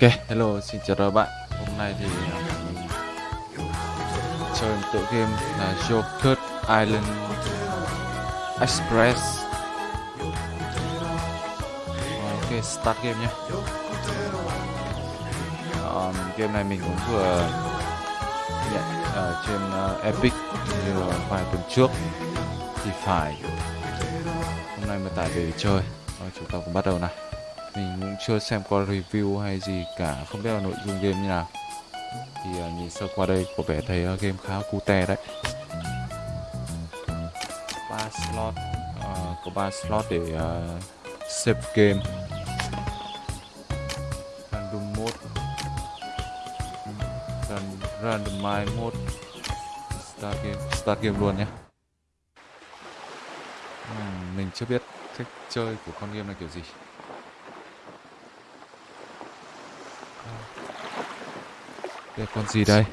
Ok, hello, xin chào các bạn. Hôm nay thì mình chơi một tựa game là Joker Island Express. Ok, start game nhé. Um, Game này mình cũng vừa nhận ở trên uh, Epic như vài tuần trước. Thì phải Hôm nay mới tải về chơi. Rồi, chúng ta cùng bắt đầu nào mình cũng chưa xem qua review hay gì cả không biết là nội dung game như nào. Thì uh, nhìn sơ qua đây có vẻ thấy uh, game khá cute đấy. Ba slot uh, có ba slot để uh, save game. Random mode. Random randomize mode. Start game start game luôn nhé. Uhm, mình chưa biết cách chơi của con game này kiểu gì. Đây con gì đây?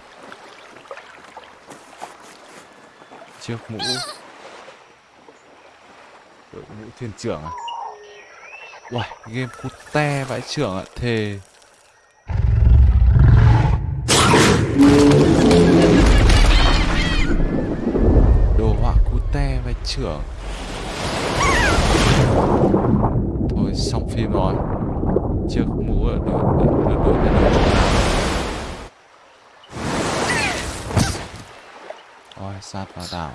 Chiếc mũ Đội mũ thuyền trưởng à? Uầy, game cute vãi trưởng ạ, thề Đồ họa cute vãi trưởng Thôi xong phim rồi Chiếc mũ ở đội đội đội đội sát vào đảo.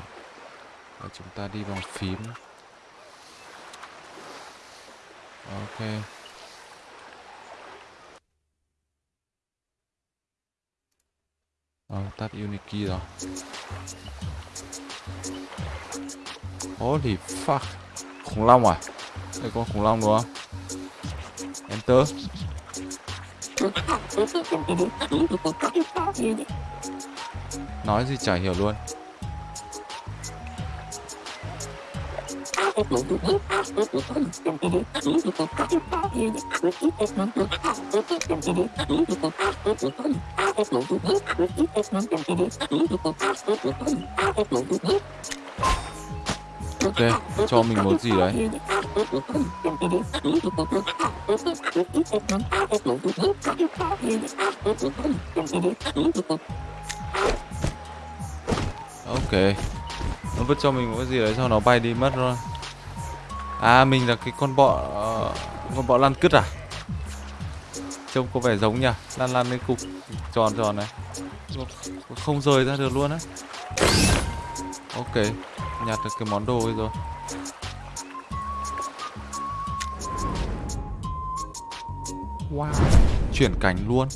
Và chúng ta đi bằng phím. Ok. Oh, tắt Unity rồi. Holy fuck. Khủng long à? Đây có khủng long đúng không? Enter. Nói gì chả hiểu luôn. Ok, cho mình một gì đấy. Ok Nó vứt cho mình một cái gì đấy sau nó bay đi mất rồi À mình là cái con bọ uh, Con bọ lăn cứt à? Trông có vẻ giống nhỉ Lăn lăn lên cục tròn tròn này. Không rời ra được luôn á. Ok Nhặt được cái món đồ ấy rồi. Wow Chuyển cảnh luôn.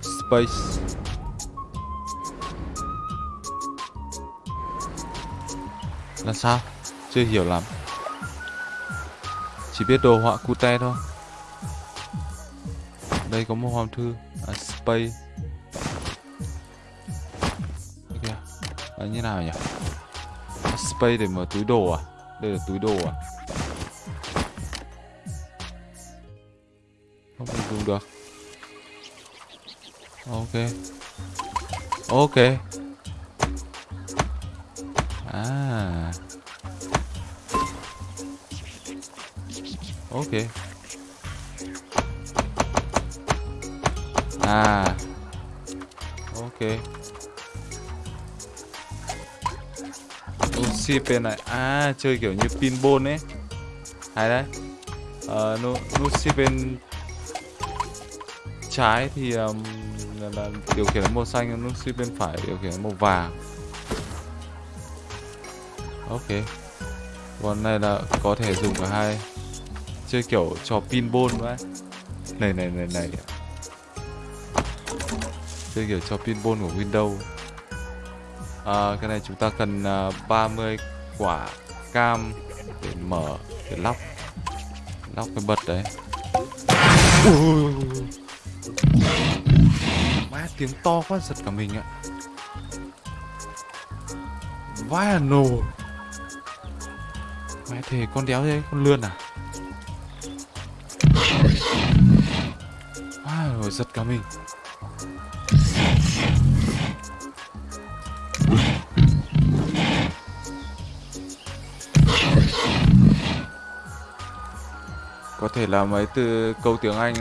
Space. Là sao? Chưa hiểu lắm Chỉ biết đồ họa cute thôi Đây có một hòm thư à, Space kìa à, ờ, Như nào nhỉ? À, space để mở túi đồ à? Đây là túi đồ à? Không thể dùng được Ok Ok À. Ok. À. Ok. Oxy bên này. À chơi kiểu như pinball ấy. Hay đấy. Ờ uh, Nusi bên trái thì um, là, là điều khiển màu xanh Nusi bên phải điều khiển màu vàng ok. Còn này là có thể dùng cả hai. Chơi kiểu trò pinball nữa này này này này. Chơi kiểu trò pinball của Windows. À, cái này chúng ta cần à, uh, 30 quả cam để mở để lóc. Lóc cái bật đấy. Má tiếng to quá giật cả mình ạ. Vãi à, nổ. Mẹ thề con đéo thế, con lươn à? À rồi giật cả mình. Có thể là mấy từ câu tiếng Anh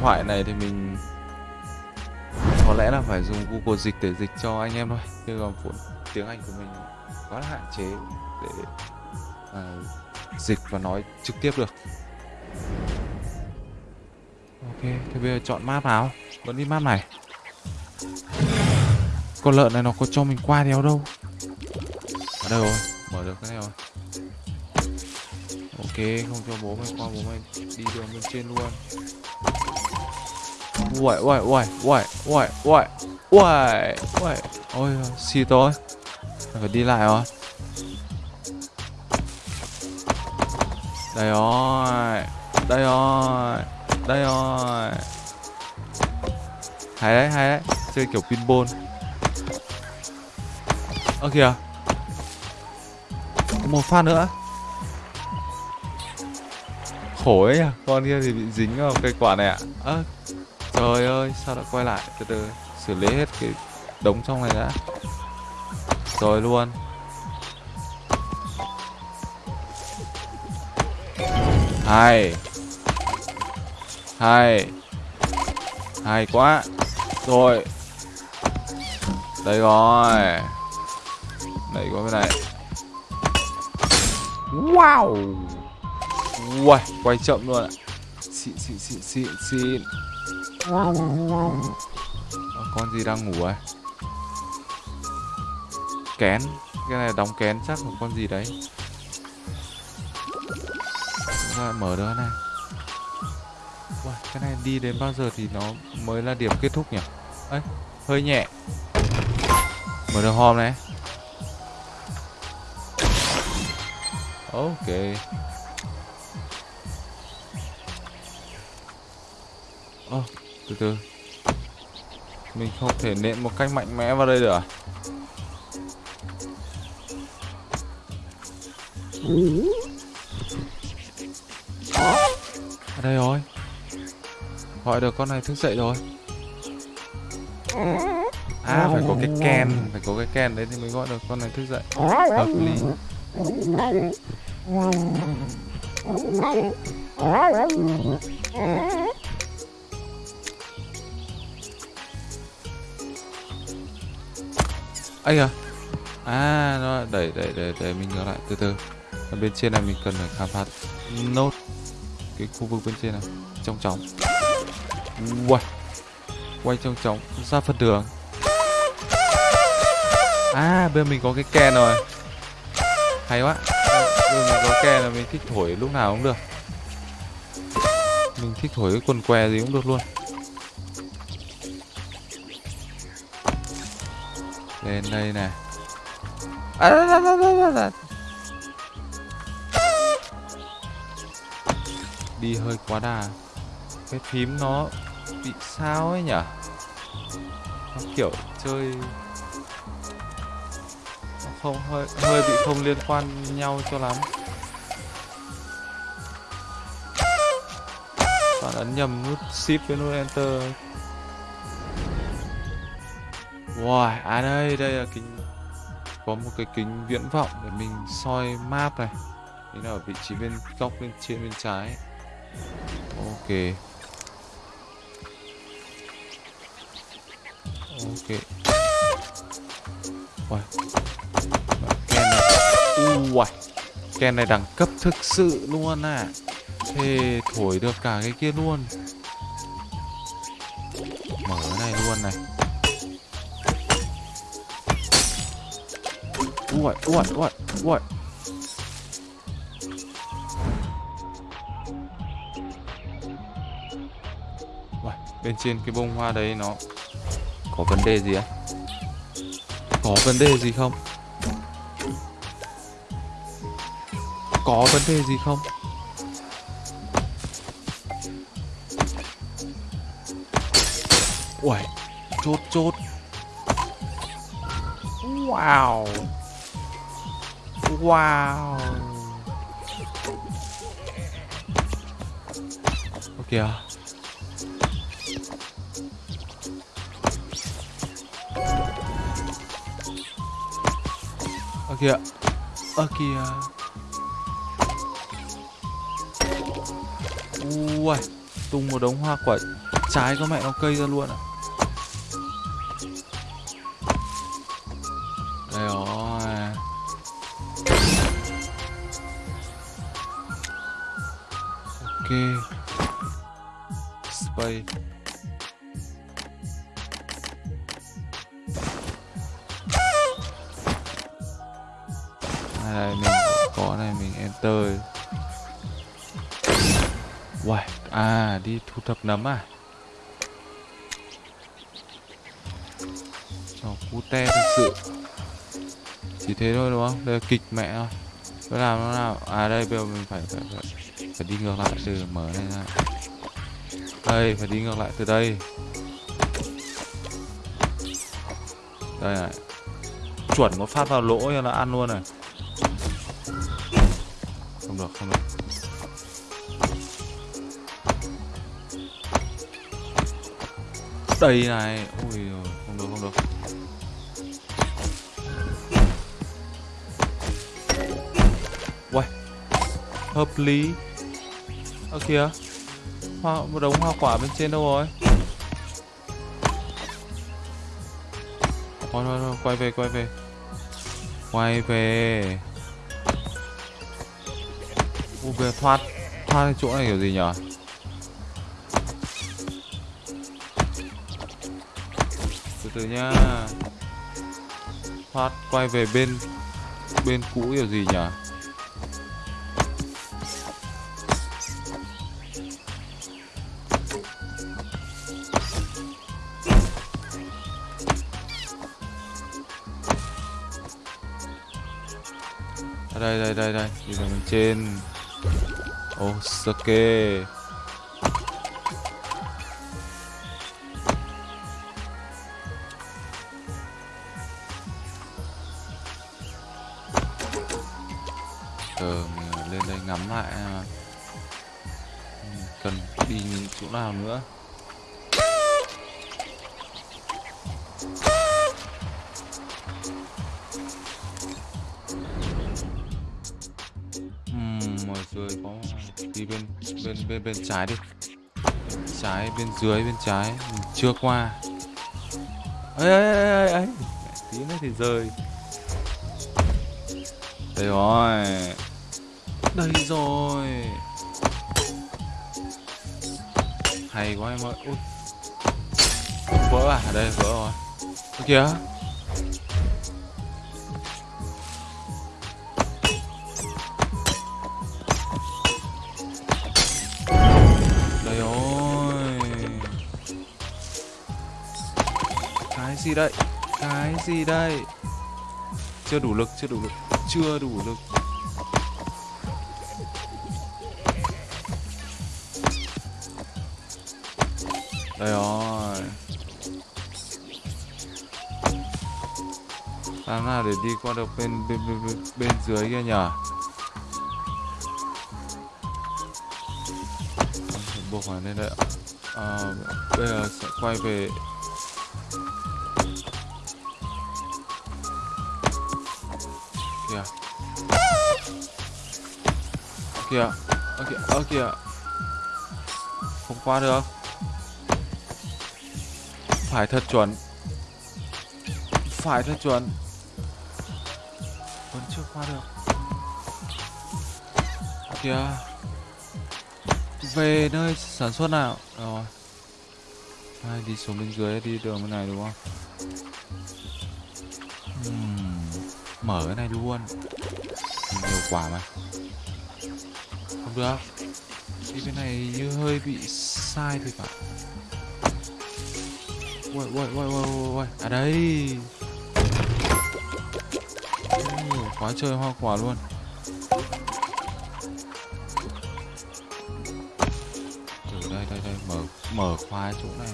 thoại này thì mình có lẽ là phải dùng Google dịch để dịch cho anh em thôi chứ còn vốn tiếng Anh của mình quá là hạn chế để à, dịch và nói trực tiếp được. Ok thì bây giờ chọn map nào? Vẫn đi map này. Con lợn này nó có cho mình qua đéo đâu. Ở đây rồi mở được cái này rồi. Ok không cho bố mày qua bố mày đi đường bên trên luôn. Uầy uầy uầy uầy uầy uầy uầy uầy. Ôi xì tôi. Phải đi lại rồi. Đây rồi. Đây rồi. Đây rồi. Hay đấy hay đấy. Chơi kiểu pinball. Ơ kìa. Có một phát nữa. Khổ ấy à con kia thì bị dính vào cây quả này ạ. À. à, trời ơi sao đã quay lại? Từ từ xử lý hết cái đống trong này đã. Rồi luôn. Hai hai hai quá. Rồi. Đây rồi. Đây có cái này. Wow. Uầy, quay chậm luôn ạ. Xịn xịn xịn xịn xịn. Ờ, con gì đang ngủ ấy Kén. Cái này đóng kén chắc là con gì đấy? Rồi mở được này Uầy, Cái này đi đến bao giờ thì nó mới là điểm kết thúc nhỉ? Ấy hơi nhẹ. Mở được hòm này. Ok. Ơ, oh, từ từ. Mình không thể nện một cách mạnh mẽ vào đây được à? Đây rồi. Gọi được con này thức dậy rồi. À phải có cái ken, Phải có cái ken đấy thì mới gọi được con này thức dậy. Hợp lý. Ấy à à nó đẩy đẩy đẩy đẩy mình ngược lại. Từ từ. Ở bên trên này mình cần phải khám phá nốt cái khu vực bên trên này, trong chóng. Quay quay trong chóng, ra phần đường. À bên mình có cái kèn rồi. Hay quá. Bên mình có kèn là mình thích thổi lúc nào cũng được. Mình thích thổi cái quần què gì cũng được luôn. Lên đây này. À. đi hơi quá đà. Cái phím nó bị sao ấy nhở? Nó kiểu chơi nó không hơi hơi bị không liên quan nhau cho lắm. Bạn ấn nhầm nút shift với nút enter. Wow, à đây, đây là kính Có một cái kính viễn vọng để mình soi map này. Đây là ở vị trí bên góc bên trên bên trái. Ok Ok Wow Ken này Ui Ken này đẳng cấp thực sự luôn à Thế thổi được cả cái kia luôn Mở cái này luôn này What? What? What? What? Bên trên cái bông hoa đấy nó có vấn đề gì á? Có vấn đề gì không? Có vấn đề gì không? Uầy, chốt chốt Wow Wow ok kìa ở kìa ở kìa ui, tung một đống hoa quả trái có mẹ nó cây ra luôn ạ. Đây rồi. Ok. Space này Uầy, à đi thu thập nấm à? Ờ, Trò cute thực sự. Chỉ thế thôi đúng không? Đây là kịch mẹ thôi. Nó làm nó nào À đây bây giờ mình phải phải phải, phải đi ngược lại từ mở này ra. Đây phải đi ngược lại từ đây. Đây này. Chuẩn có phát vào lỗ cho nó ăn luôn này được không đây này ui không được không được Uầy Hợp lý Ơ kìa hoa, Một đống hoa quả bên trên đâu rồi? Thôi thôi thôi quay về quay về. Quay về ok về thoát Thoát cái chỗ này kiểu gì nhở? Từ từ nhá. Thoát, quay về bên bên cũ kiểu gì nhở? Đây đây đây đây đi vào bên trên ok Giờ bên trái đi. Bên trái bên dưới, bên trái. Mình chưa qua. Ấy ấy ấy ấy tí nữa thì rơi đây rồi. Đây rồi. Hay quá em ơi. Ui. vỡ à? Đây vỡ rồi. Ôi kìa. Gì đây cái gì đây? Chưa đủ lực chưa đủ lực chưa đủ lực. Đây rồi. Làm nào để đi qua được bên bên bên, bên, dưới kia nhở buộc phải lên đây ạ. à, bây giờ sẽ quay về kìa. Ơ kìa ơ kìa. Không qua được. Phải thật chuẩn. Phải thật chuẩn. Vẫn chưa qua được. Kìa. Về nơi sản xuất nào? Rồi. Ai đi xuống bên dưới đi đường bên này đúng không? Uhm, mở cái này luôn. Nhiều quả mà không được. Đi bên này như hơi bị sai thì phải. Ui ui ui ui ui à đây nhiều quá trời hoa quả luôn. Từ đây đây đây, mở mở khóa chỗ này.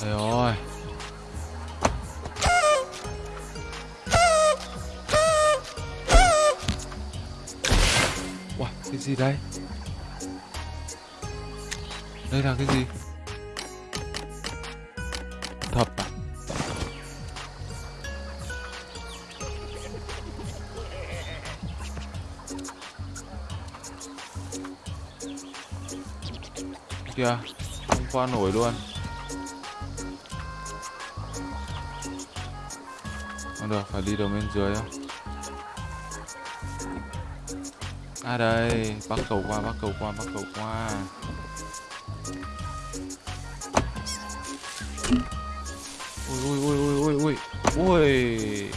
Trời ơi. gì đây? Đây là cái gì? Thập à? Kìa, không qua nổi luôn. Không được, phải đi đường bên dưới không à đây, bắt cầu qua, bắt cầu qua, bắt cầu qua. Ui ui ui ui ui ui. Ui.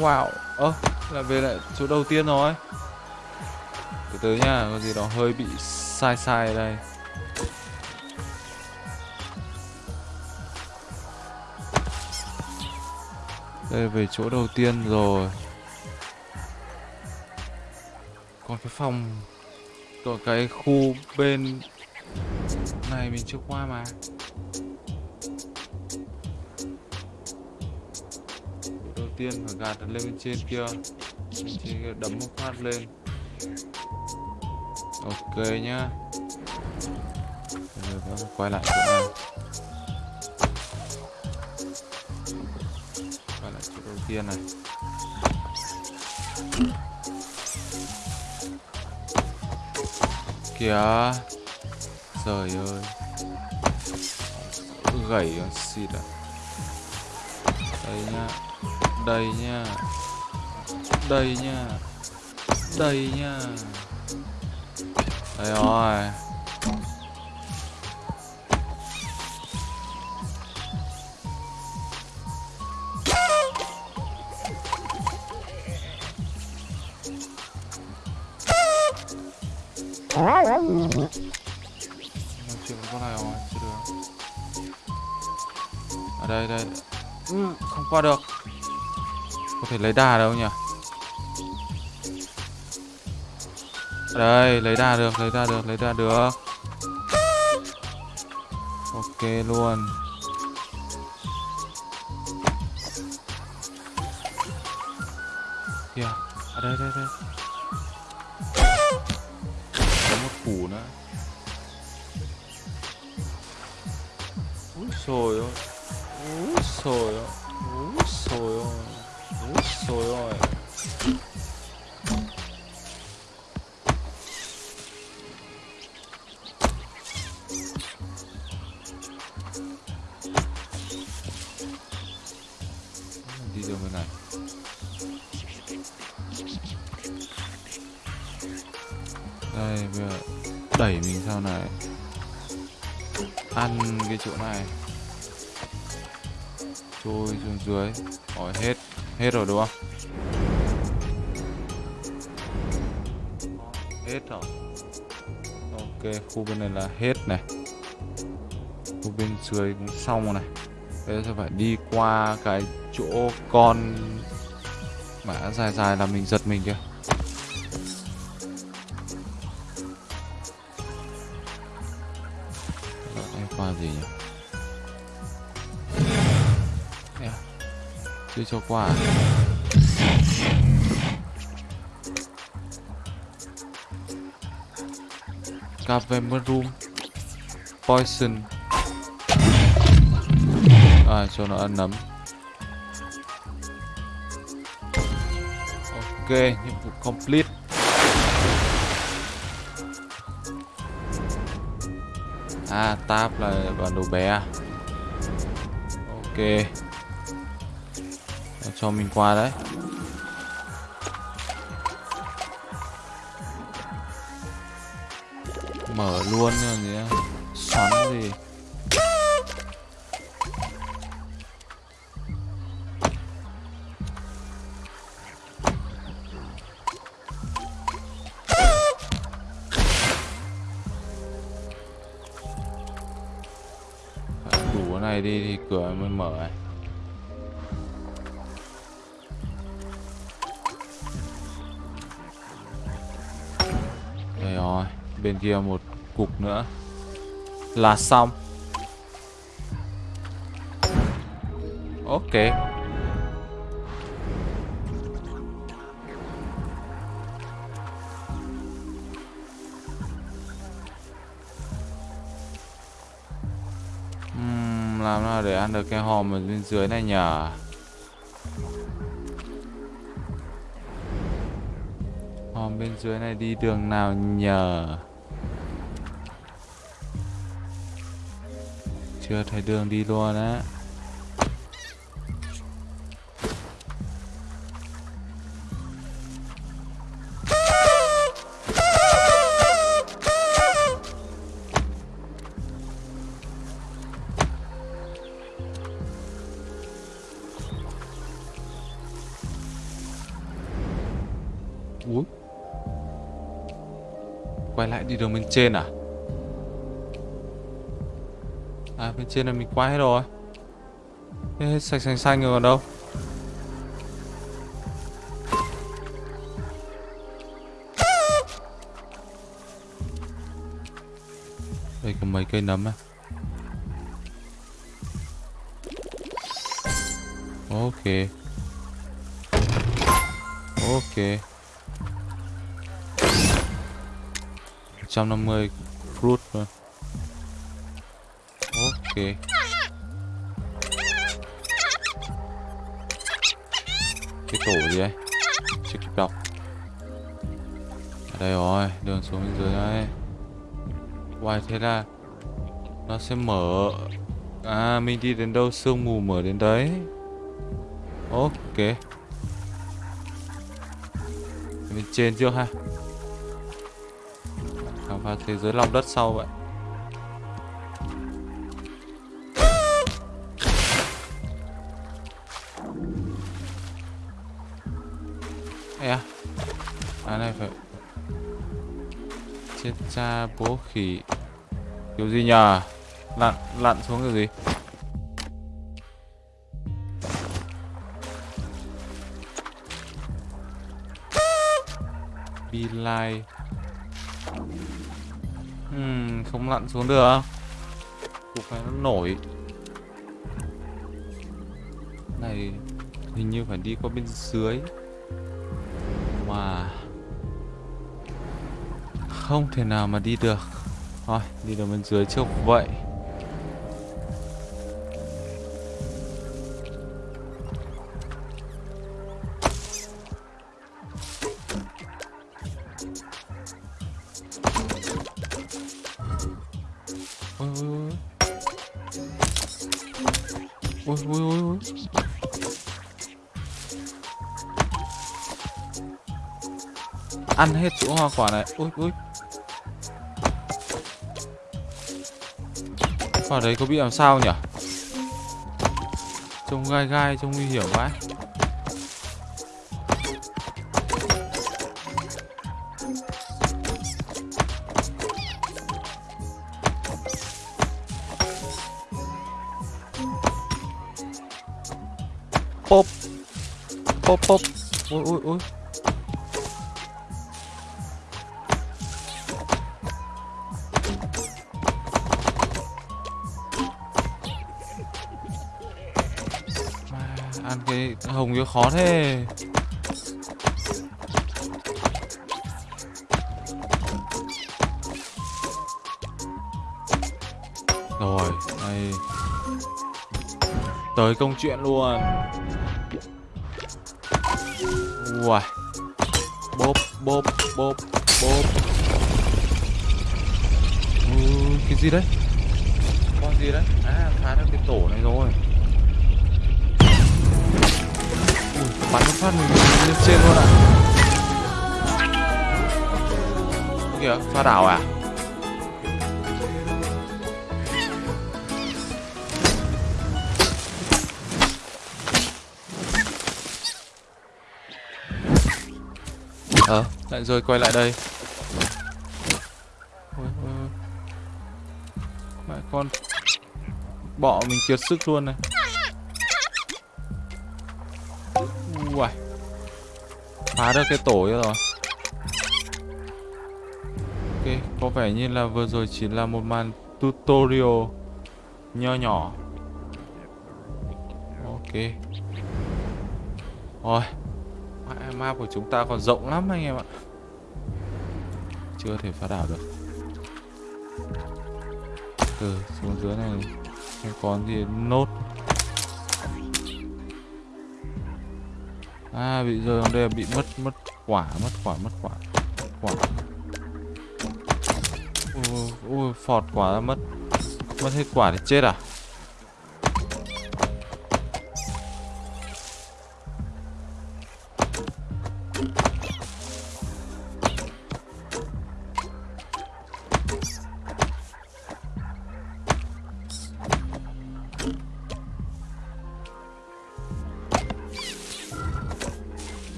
Wow. Ơ, là về lại chỗ đầu tiên rồi. Từ từ nha, có gì đó hơi bị sai sai đây. Đây, về chỗ đầu tiên rồi. Cái phòng của cái khu bên này mình chưa qua mà. Đầu tiên phải gạt nó lên bên trên kia. Bên trên kia đấm một phát lên. Ok nhá. Rồi nó quay lại chỗ này quay lại chỗ đầu tiên này. Kìa. Trời ơi. Gãy con xịt à. Đây nha. Đây nha. Đây nha. Đây nha. Đây rồi. Chuyện con này rồi chưa được ở đây đây. Ừ, không qua được. Có thể lấy đà đâu nhỉ? Ở đây lấy đà được lấy đà được lấy đà được. Ok luôn. Hết này. Ở bên dưới cũng xong này. Bây giờ phải đi qua cái chỗ con mã dài dài là mình giật mình kìa em qua gì nhỉ? À? Chưa cho qua à? Cave room. Poison. À cho nó ăn nấm. Ok, nhiệm vụ complete. À tab là bản đồ bé à? Ok. Cho mình qua đấy. Mở luôn rồi gì Xoắn gì? Đủ cái này đi thì cửa mới mở này Đây rồi. Bên kia một cục nữa. Là xong. Ok. Uhm, làm nào để ăn được cái hòm ở bên dưới này nhở hòm bên dưới này đi đường nào nhờ chưa? Thấy đường đi luôn á. Ui Quay lại đi đường bên trên à? Trên này mình qua hết rồi. Thế hết sạch xanh xanh rồi còn đâu. Đây có mấy cây nấm à Ok. Ok. 150 fruit luôn Ok Cái tổ gì đây Chưa kịp đọc Ở đây rồi, Đường xuống bên dưới đây ngoài thế là Nó sẽ mở. À mình đi đến đâu? Sương mù mở đến đấy. Ok. Bên trên chưa ha? Khám phá thế giới lòng đất sau vậy. Cha bố khỉ. Kiểu gì nhờ? Lặn, lặn xuống kiểu gì? Beeline Uhm, không lặn xuống được. Cục này nó nổi. Này Hình như phải đi qua bên dưới. Mà không thể nào mà đi được. Thôi đi được bên dưới trước vậy. Ôi ôi ôi ôi. Ăn hết chỗ hoa quả này. Ôi ôi. Quả đấy có bị làm sao nhỉ? Trông gai gai, trông nguy hiểm quá pop. Pop pop. Ui ui ui ăn cái hồng kia khó thế. Rồi đây. Tới công chuyện luôn. Uầy. Bốp, bốp, bốp, bốp. Ừ, Cái gì đấy? Con gì đấy? À, phá được cái tổ này rồi. Bắn một phát mình lên trên luôn ạ à. Kìa, pha đảo à Ờ, lại rồi quay lại đây ôi, ôi. Mẹ con Bọ mình kiệt sức luôn này Phá được cái tổ rồi. Ok, có vẻ như là vừa rồi chỉ là một màn tutorial nho nhỏ. Ok. Rồi map của chúng ta còn rộng lắm anh em ạ. Chưa thể phá đảo được. Từ xuống dưới này. Em còn gì nốt à bị rơi còn đây bị mất mất quả mất quả mất quả quả. Ui, ui phọt quả ra mất. Mất hết quả thì chết à?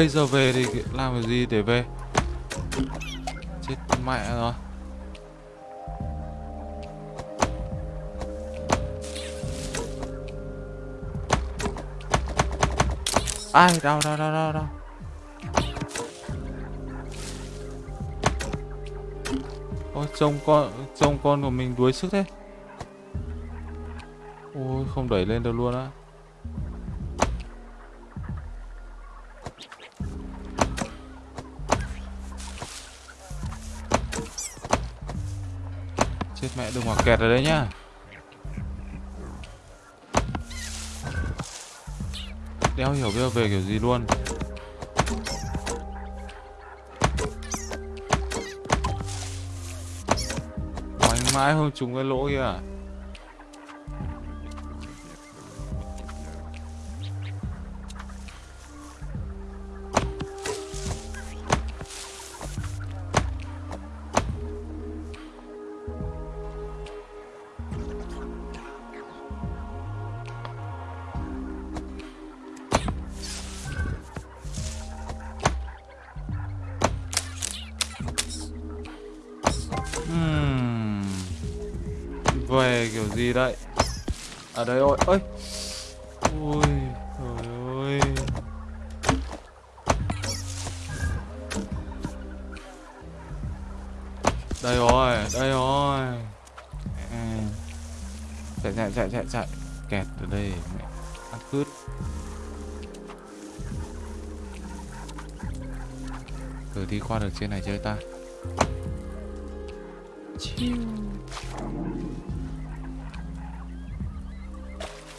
Bây giờ về thì làm cái gì để về? Chết mẹ rồi. Ai, đau đau đau đau đau. Ôi, trông con trông con của mình đuối sức thế. Ôi, không đẩy lên được luôn á. Mà kẹt ở đây nhá. Đéo hiểu bây giờ về kiểu gì luôn. Đánh mãi không trúng cái lỗ kia à? Kiểu gì đây Ở đây ôi ơi Ui Trời ơi. Đây rồi Đây rồi. À. Chạy chạy chạy chạy chạy. Kẹt ở đây, mẹ. Ăn cướp Thử đi qua được trên này chơi ta. Chiu.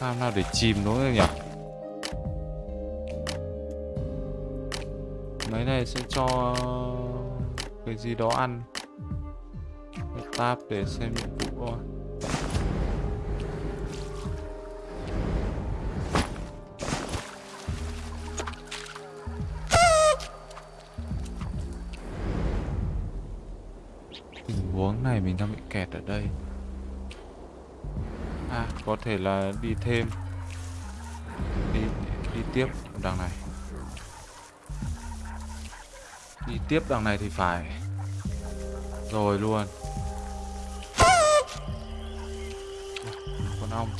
Làm nào để chìm nó không nhỉ? Mấy này sẽ cho cái gì đó ăn. tap Tab để xem nhiệm vụ thể là đi thêm. Đi đi tiếp đằng này. Đi tiếp đằng này thì phải. Rồi luôn. Con ong.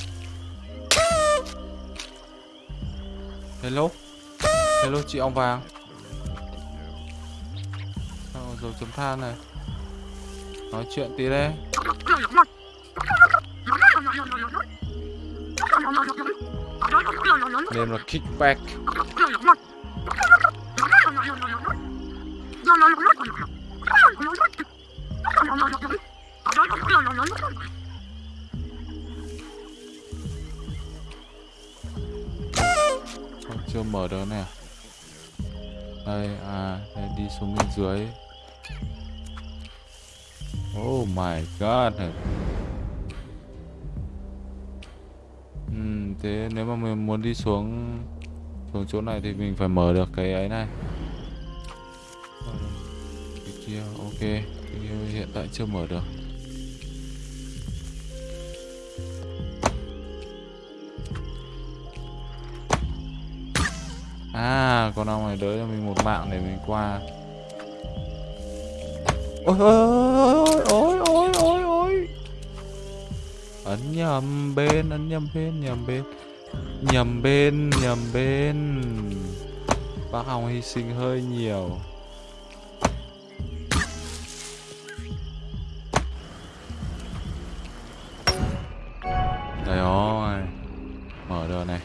Hello? Hello, chị ong vàng. Sao rồi chấm than này? Nói chuyện tí đây nên là kickback. Không, chưa mở được nè. Đây à đây đi xuống bên dưới. Oh my god mà mình muốn đi xuống xuống chỗ này thì mình phải mở được cái ấy này. Ờ, cái kia, ok. Cái kia hiện tại chưa mở được. À con ông này đỡ cho mình một mạng để mình qua. Ôi ôi ôi ôi ôi ôi. Ấn nhầm bên, ấn nhầm bên nhầm bên nhầm bên nhầm bên. Bác hồng hy sinh hơi nhiều. Đây rồi mở được này.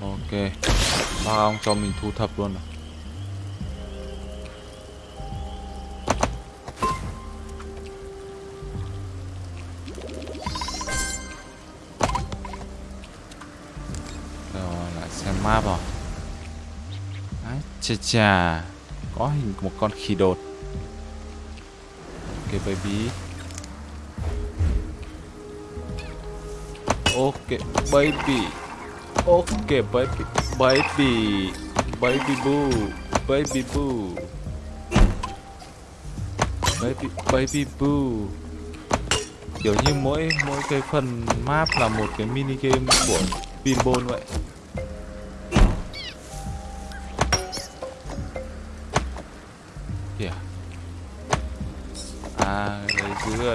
Ok. Bác hồng cho mình thu thập luôn rồi xem map rồi. Đấy, chà chà. Có hình một con khỉ đột. Ok baby. Ok baby. Ok baby. Baby. Baby boo. Baby boo. Baby baby boo. Kiểu như mỗi mỗi cái phần map là một cái mini game của pinball vậy.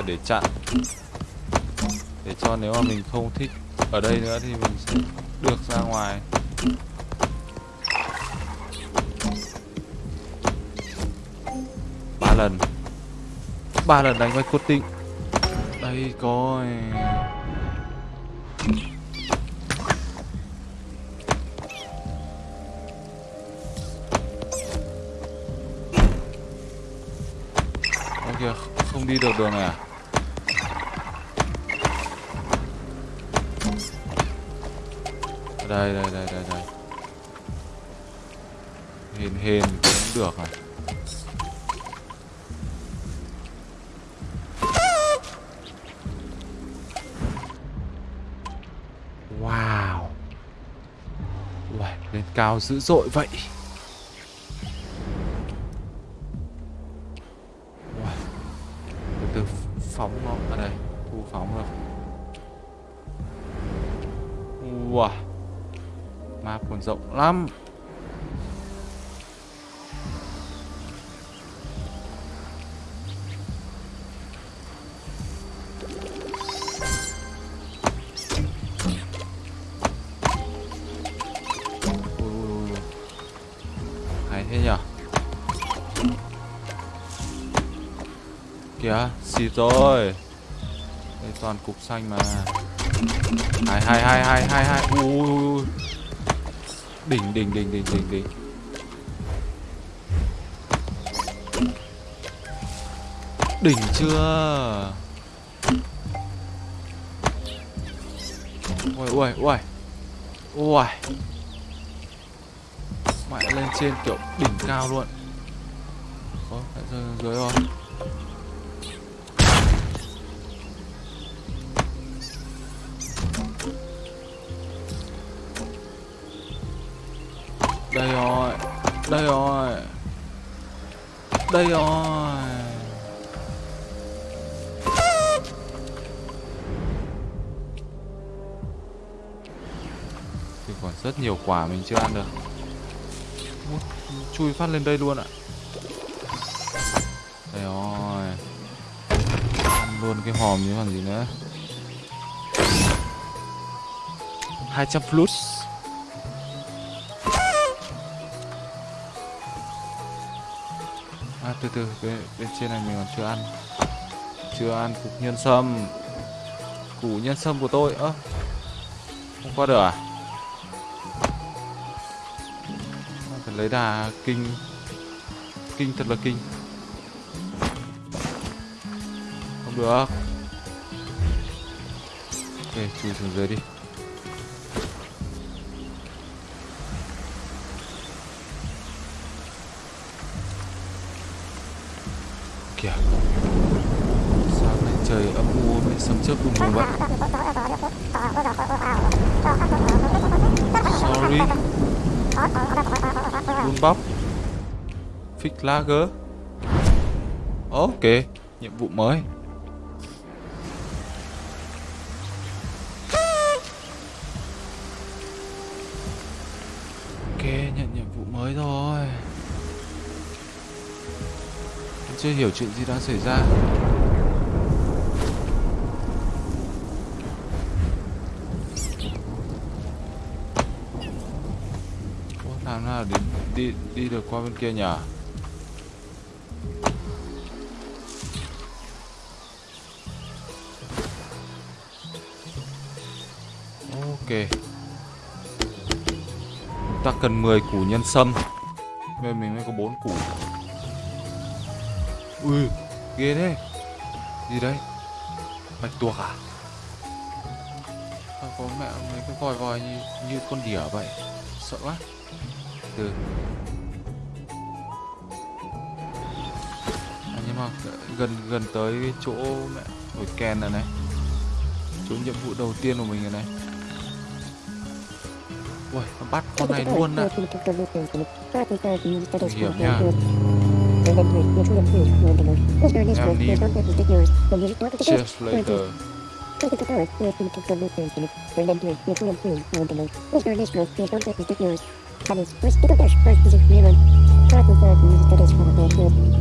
Là để chặn. Để cho nếu mà mình không thích ở đây nữa thì mình sẽ được ra ngoài. Ba lần. Ba lần đánh với cốt tinh đây, coi. Ơ kìa, không đi được đường này à? Đây đây đây đây đây. Hên hên cũng được à wow. Uầy, lên cao dữ dội vậy. Lắm. Thế nhở? Kìa, xịt rồi. Đây toàn cục xanh mà. Hai hai hai hai hai hai ui ui ui đỉnh đỉnh đỉnh đỉnh đỉnh đỉnh đỉnh chưa? Ui ui ui ui mẹ lên trên kiểu đỉnh cao luôn. Ơ lại rơi dưới rồi? Quả mình chưa ăn được. Chui phát lên đây luôn ạ. Đây rồi. Ăn luôn cái hòm như còn gì nữa. 200 plus. À từ từ bên, bên trên này mình còn chưa ăn. Chưa ăn cục nhân sâm. Củ nhân sâm của tôi. Ơ Không qua được à? Phải lấy đà kinh. Kinh thật là kinh. Không được. Ok chui xuống dưới đi. Kìa. Sao lại trời âm u với sấm chớp đùng đùng vậy? Bóc fix lager. Ok, nhiệm vụ mới. Ok, nhận nhiệm vụ mới rồi chưa hiểu chuyện gì đang xảy ra Ủa, làm nào để đi được qua bên kia nhỉ? Ok. Ta cần 10 củ nhân sâm. Bây mình mới có 4 củ. Ui, ghê thế. Gì đấy? Bạch tuộc à? Sao có mẹ mấy cái vòi vòi như như con đỉa vậy? Sợ quá. Từ. À, gần gần tới cái chỗ mẹ nổi kèn rồi này. Chỗ nhiệm vụ đầu tiên của mình rồi này. Ui nó bắt con này luôn ạ. Nguy hiểm nha. Em đi. Cheers later Trông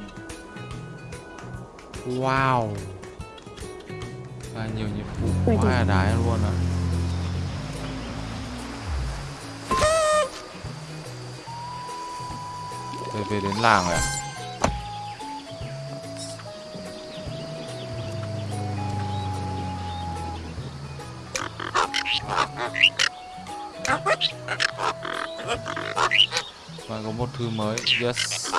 Wow. Và nhiều nhiệm vụ quá đái luôn ạ. Về về đến làng rồi à? Và có một thứ mới. Yes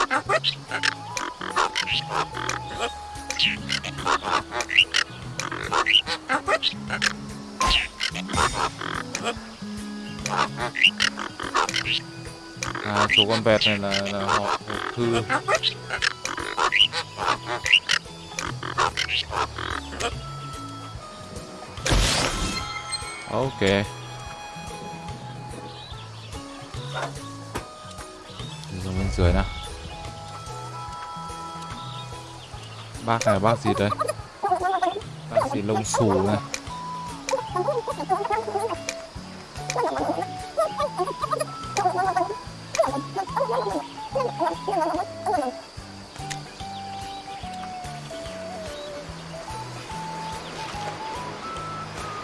À, số con vẹt này là, là họ thư. Ok. Dùng bên dưới nào. Bác này bác gì đây? Bác gì lông xù này?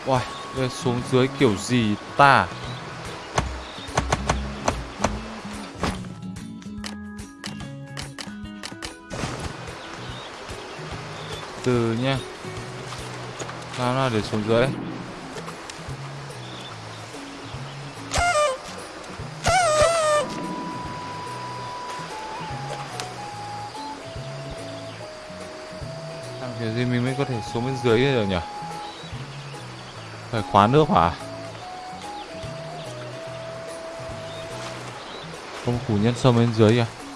Wow xuống dưới kiểu gì ta? Từ nha Làm nào để xuống dưới đấy Làm kiểu gì mình mới có thể xuống bên dưới được nhỉ phải khóa nước hả? Không củ nhân sâm bên dưới kìa à?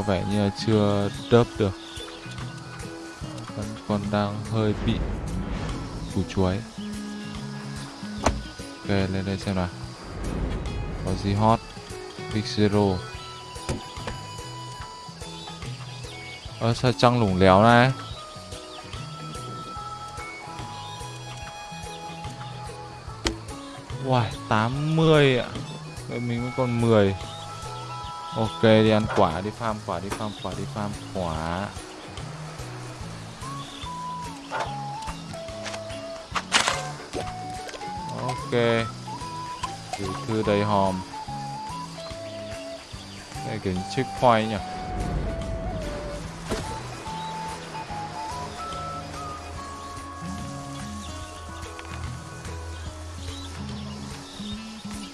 Có vẻ như là chưa đớp được. Vẫn còn đang hơi bị củ chuối. Ok, lên đây xem nào. Có gì hot? Big Zero. Ơ sao trăng lủng léo này? Wow, 80 ạ. Vậy mình vẫn còn 10 Ok, đi ăn quả, đi farm quả, đi farm quả, đi farm quả. Ok. Gửi thư đầy hòm. Đây chiếc checkpoint nhỉ?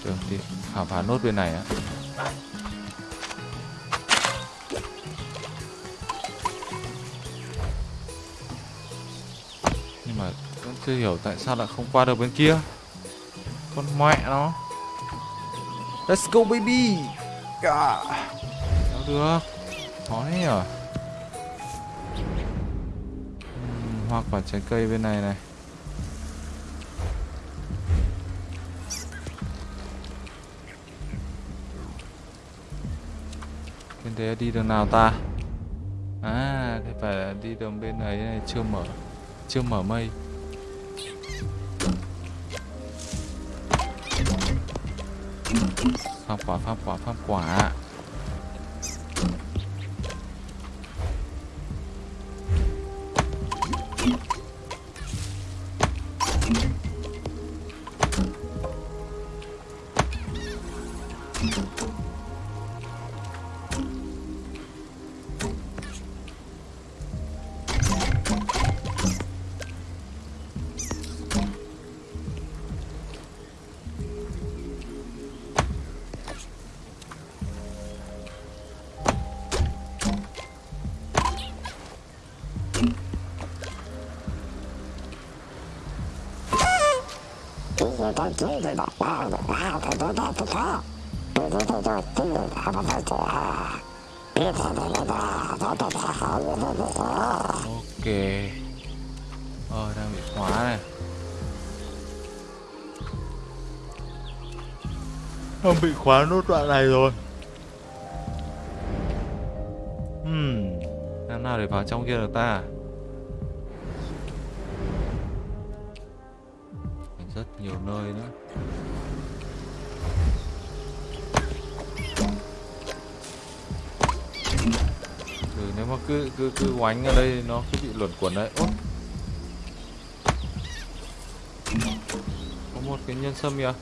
Được, đi khám phá nốt bên này á. Chưa hiểu tại sao lại không qua được bên kia. Con mẹ nó. Let's go baby. Yeah. Đâu được? Khó thế nhở? Uhm, Hoa quả trái cây bên này này. Bên đấy đi đường nào ta? À thì phải đi đường bên ấy này chưa mở Chưa mở mây วาภาพขวาภาพขวา Ok. Ờ đang bị khóa này. Đang bị khóa nốt đoạn này rồi. Hmm làm nào để vào trong kia được ta nhiều nơi nữa ừ, nếu mà cứ cứ cứ oánh ở đây nó cứ bị luẩn quẩn đấy. Ủa? có một cái nhân sâm kìa.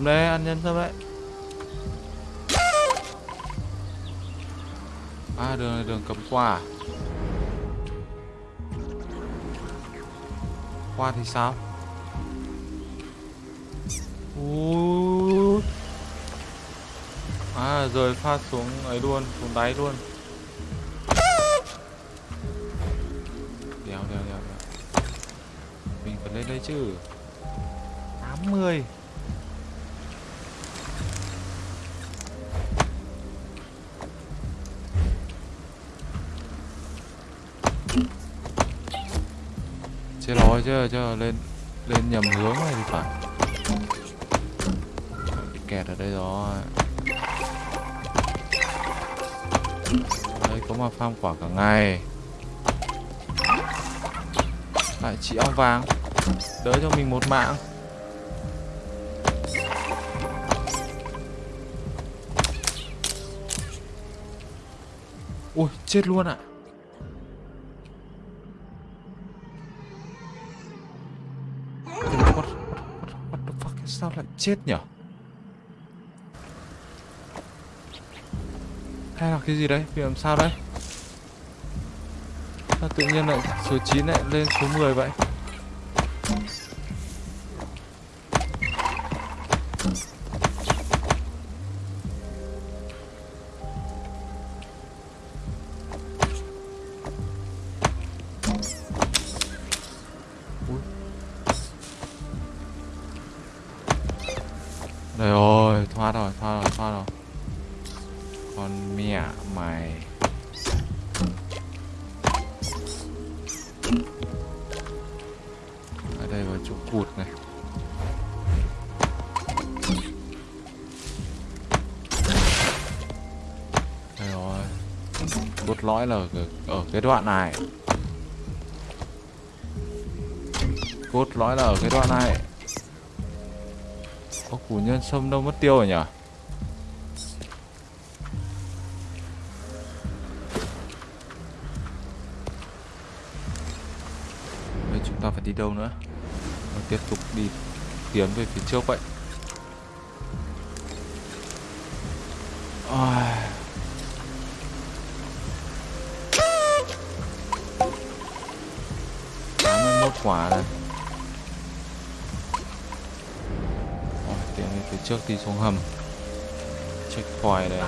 Sớm đấy ăn nhân sớm đấy à đường này đường cấm qua à? qua thì sao Ui. À rồi phát xuống ấy luôn, xuống đáy luôn. đèo đéo đéo đéo. Mình phải lên đây chứ. 80. Chết rồi chứ, chứ lên lên nhầm hướng này thì phải. Kẹt ở đây rồi. Đây có mà farm quả cả ngày. Lại chị ong vàng. Đỡ cho mình một mạng. Ui chết luôn ạ. à. Chết nhở Hay là cái gì đấy? Vì làm sao đấy? Sao tự nhiên lại số 9 lại lên số 10 vậy? Đây rồi, thoát rồi, thoát rồi, thoát rồi. Con mẹ mày. Ở đây có chỗ cụt này. Đây rồi cốt lõi là ở, ở cái đoạn này. Cốt lõi là ở cái đoạn này củ nhân sâm đâu mất tiêu rồi nhỉ? Ta phải đi đâu nữa? Tiếp tục đi tiến về phía trước vậy. Trước đi xuống hầm. Check khoai đây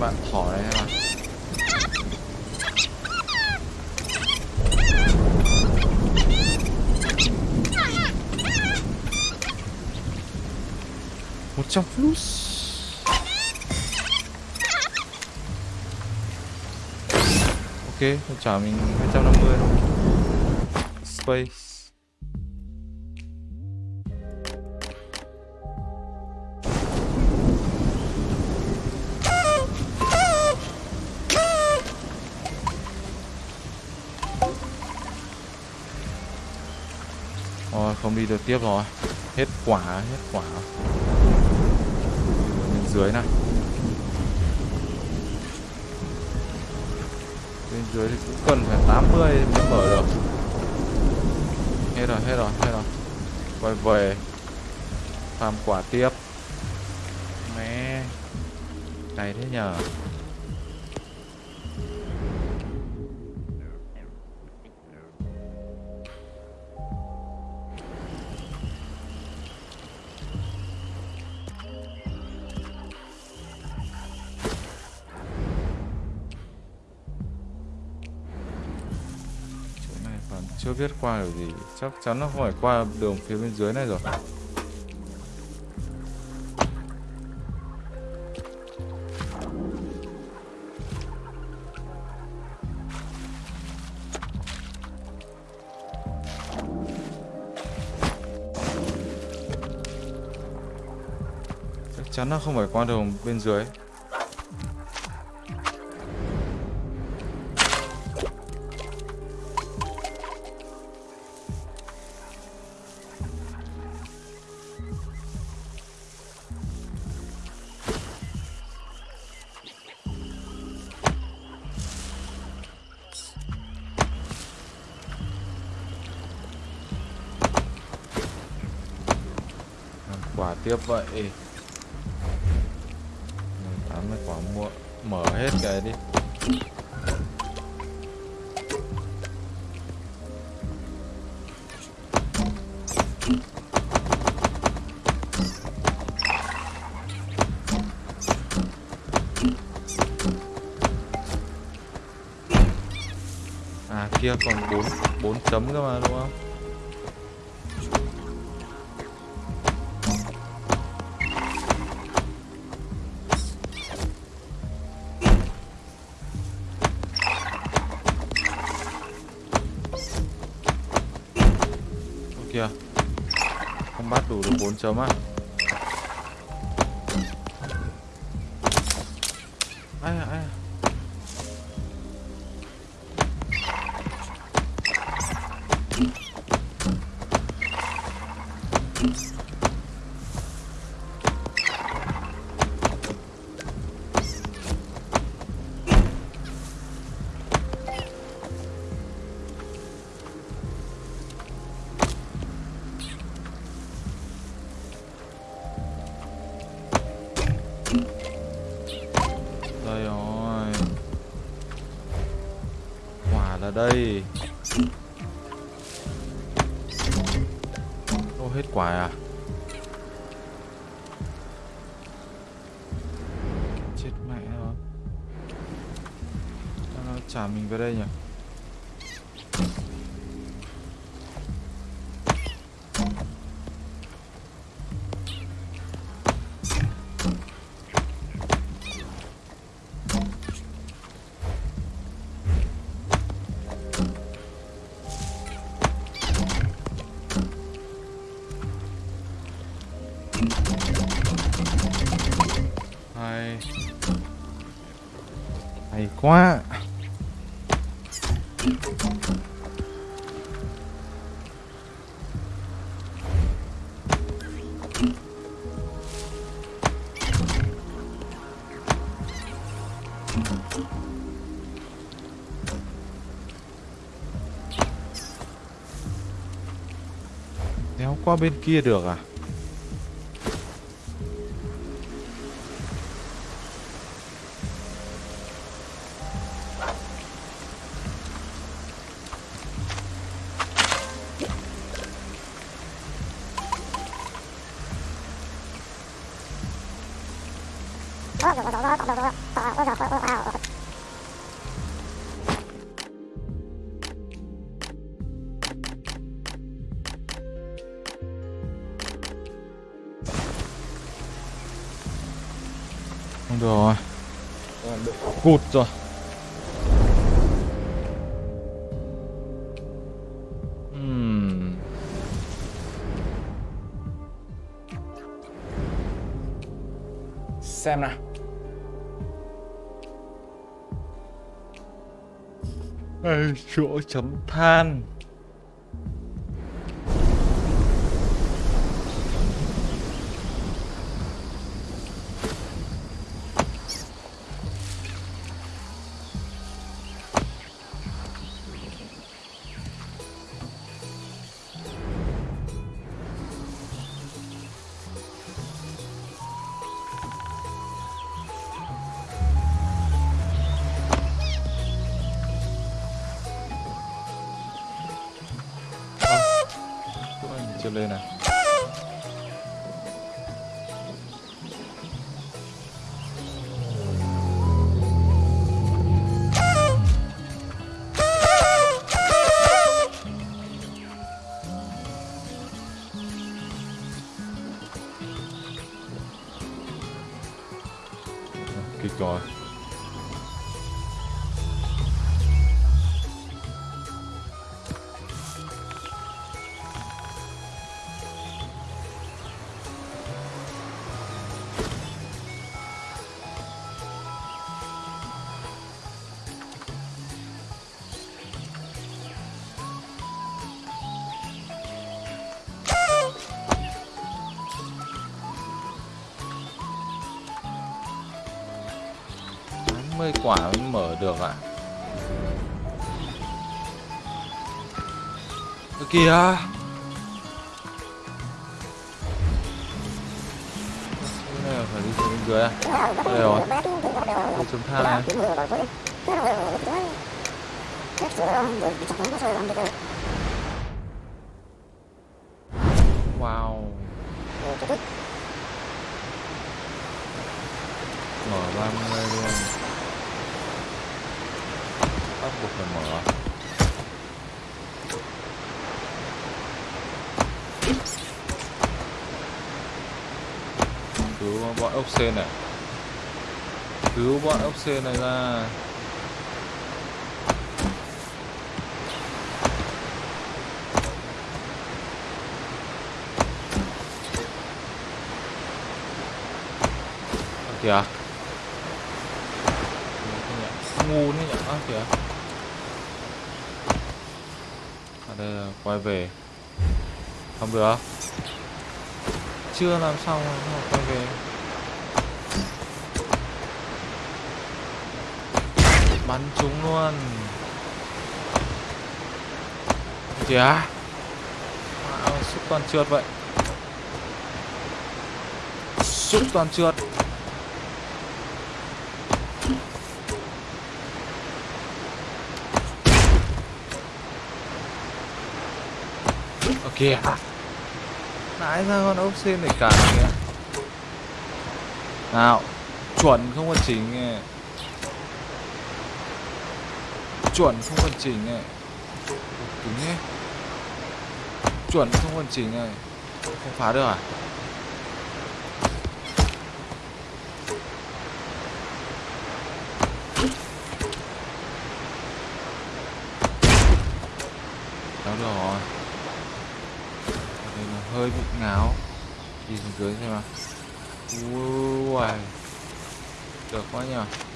bạn thỏ này hay là một trăm flus ok trả mình 250 space. Không đi được tiếp rồi. Hết quả hết quả. Bên dưới này. Dưới thì cũng cần phải 80 mới mở được. Hết rồi hết rồi hết rồi. Quay về. Farm quả tiếp. Mẹ. Cày thế nhờ. Biết qua được gì? Chắc chắn nó không phải qua đường phía bên dưới này rồi. Chắc chắn nó không phải qua đường bên dưới. Quả tiếp vậy 18 quả mua, mở hết cái đi À kia còn 4 4 chấm cơ mà, đúng không? Bắt đủ Quả qua bên kia được à? Xem nào. Ê, chỗ chấm than. Được ạ à? Kìa ốc sên này. Cứu bọn ốc sên này ra. Ờ, kìa. Ngu thế nhỉ? Ờ, à, kìa. Ở đây là quay về. Không được. Chưa làm xong quay về. Bắn chúng luôn. Kìa à, ờ, sút toàn trượt vậy. Sút toàn trượt. Ờ, kìa. Nãy ra con ốc xin để cả kìa. Nào chuẩn không có chỉnh nghe chuẩn không hoàn chỉnh này. Đúng nhé. Chuẩn không hoàn chỉnh này. Không phá được à? Đó được rồi. Đây là hơi bị ngáo. Đi xuống dưới xem nào. Ui, Được quá nhỉ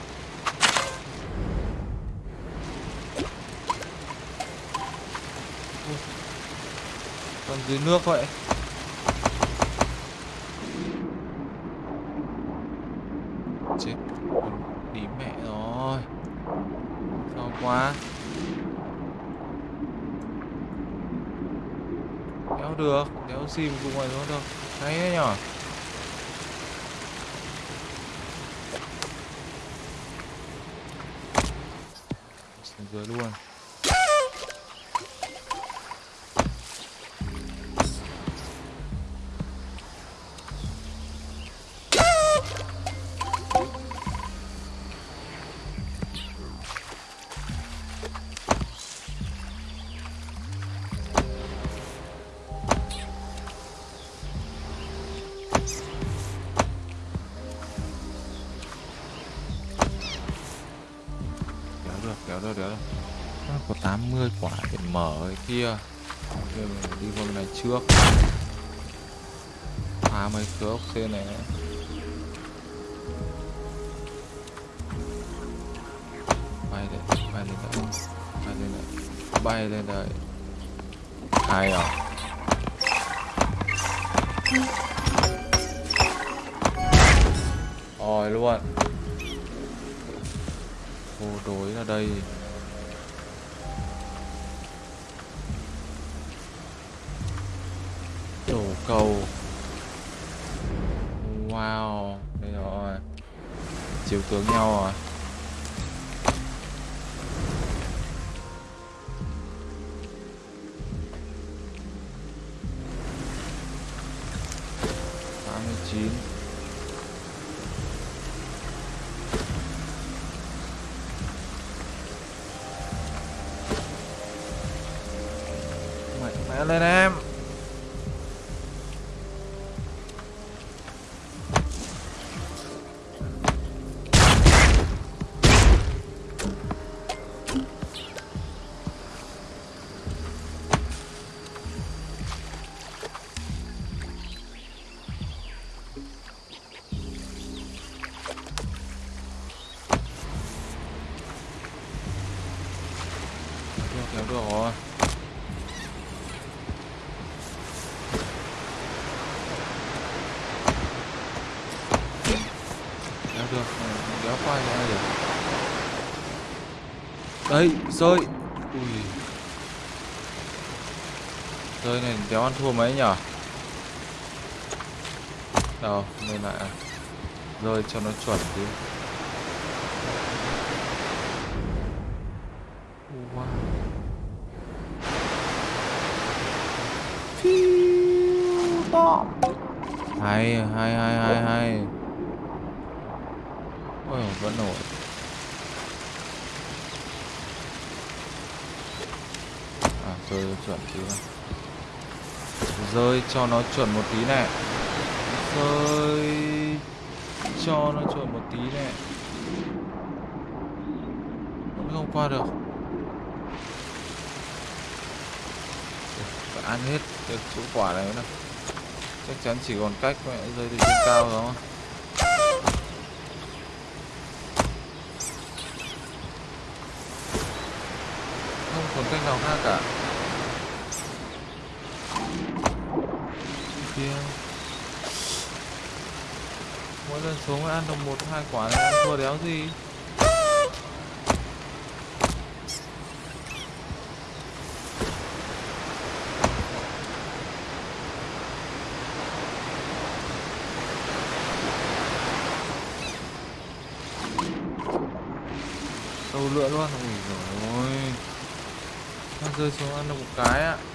dưới nước vậy. Chết Đi mẹ rồi. Sao quá. Đéo được, Đéo sim cùng ngoài đó đâu Hay thế nhở? Dưới luôn. Kia. Mình đi vòng này trước. Phá mấy khứa ốc xe này. Nữa. bay lên bay lên đây bay lên đây bay lên đây hay à? Tướng nhau rồi. Rơi ui. Rơi này kéo ăn thua mấy nhở? Đâu lên lại à? Rơi cho nó chuẩn tí wow Phiêu hay hay hay hay hay. Ôi vẫn nổi rơi chuẩn tí này rơi cho nó chuẩn một tí này. Rơi cho nó chuẩn một tí này. Vẫn không qua được. Phải ăn hết được chỗ quả này nữa. Chắc chắn chỉ còn cách mẹ rơi từ trên cao đúng không còn cách nào khác cả kia mỗi lần xuống ăn được một, hai quả này, ăn thua đéo gì sâu lựa luôn Ui rồi Nó rơi xuống ăn được một cái ạ à.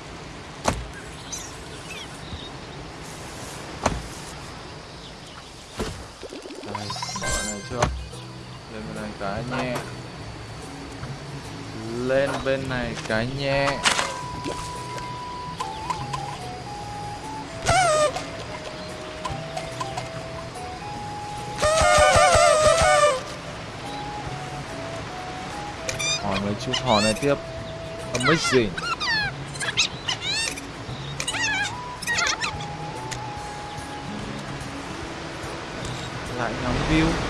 Bên này cái nhẹ hỏi mấy chú thỏ này tiếp. Amazing. Lại ngắm view.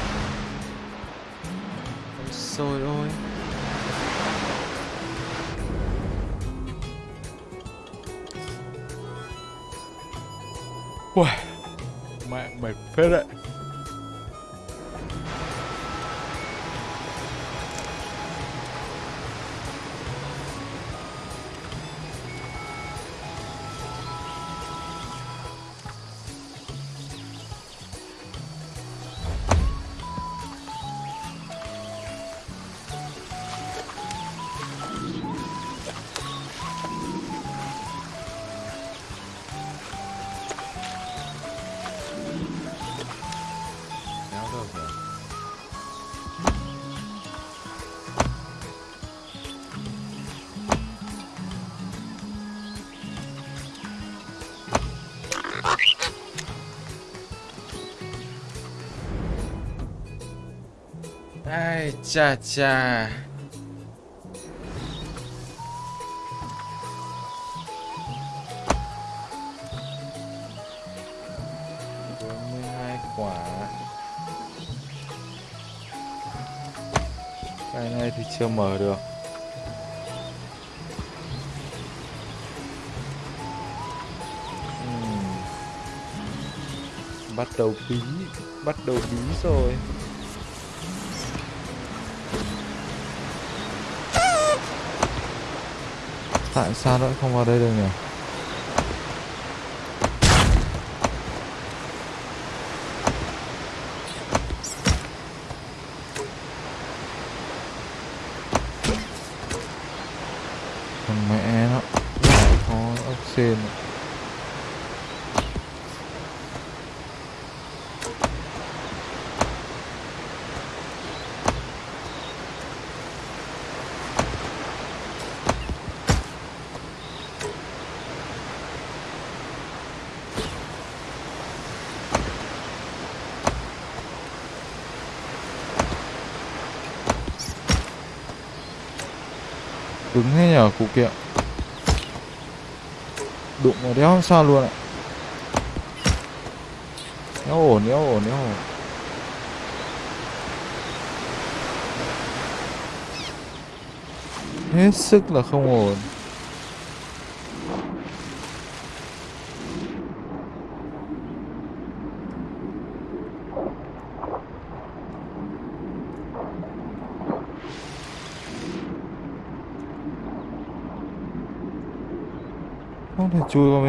Ai cha. Cha quả. Cái này thì chưa mở được. Uhm. bắt đầu bí, bắt đầu bí rồi. Tại sao nó lại không vào đây được nhỉ Con mẹ nó lại có ốc sên Cứng thế cụ kiện. Đụng vào đéo sao luôn ạ. Đéo ổn, đéo ổn, đéo ổn. Hết sức là không ổn Không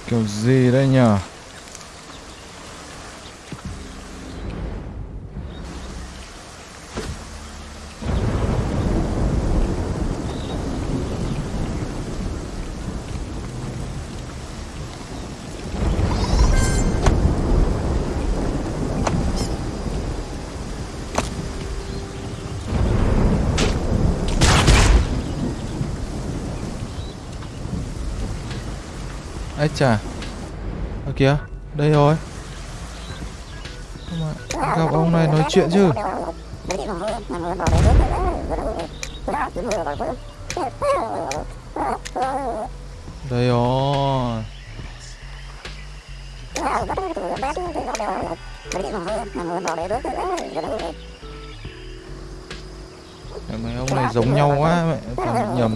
Đi kiểu gì đây ấy chà. Ở kìa, đây rồi. Mà gặp ông này nói chuyện chứ. Đây rồi. Mấy ông này giống nhau quá, mẹ nhầm.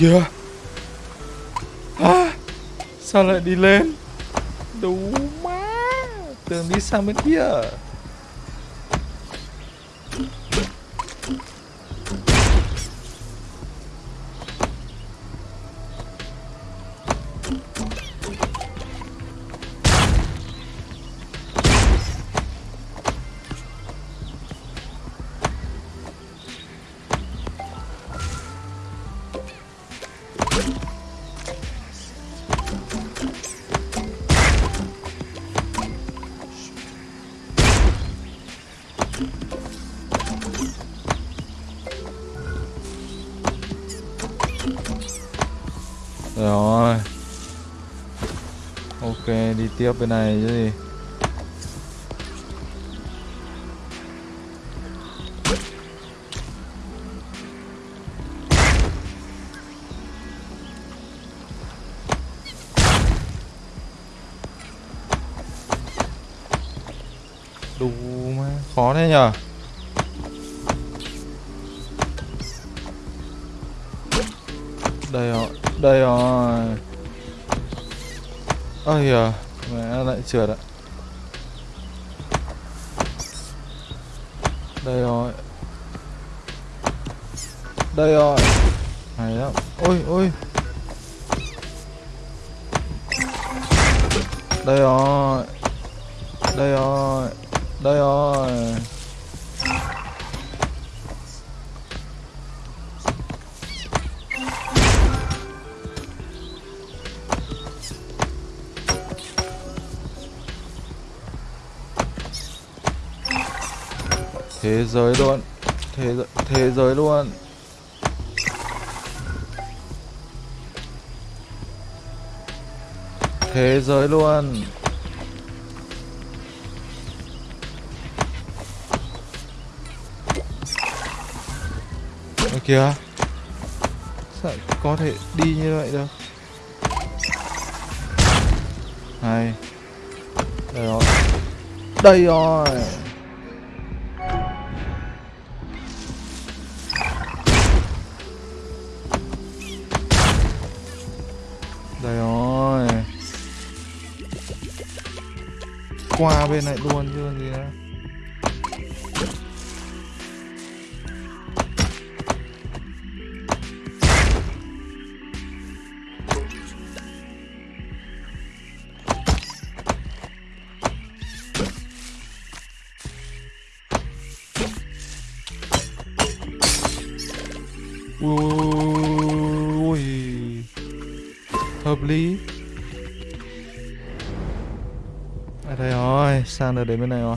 ơ kìa à, sao lại đi lên đủ má tưởng tiếp bên này chứ gì. Đủ mà, khó thế nhở đây rồi đây rồi. Ơi à mẹ lại trượt ạ. Đây rồi. Đây rồi. Hay lắm. Ôi ôi. Đây rồi. Đây rồi. Đây rồi. Thế giới luôn. Thế giới, thế giới luôn. Thế giới luôn. Ở kìa. Sao có thể đi như vậy được? Này. Đây rồi. Đây rồi. Qua bên này luôn chứ gì nữa. Rồi đến bên này rồi.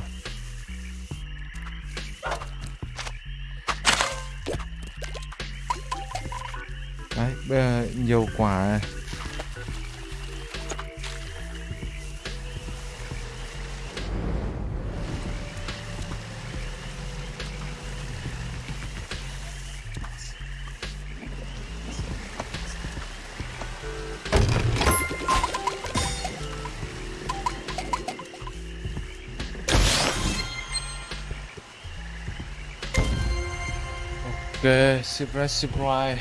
Đấy bây giờ nhiều quả này surprise surprise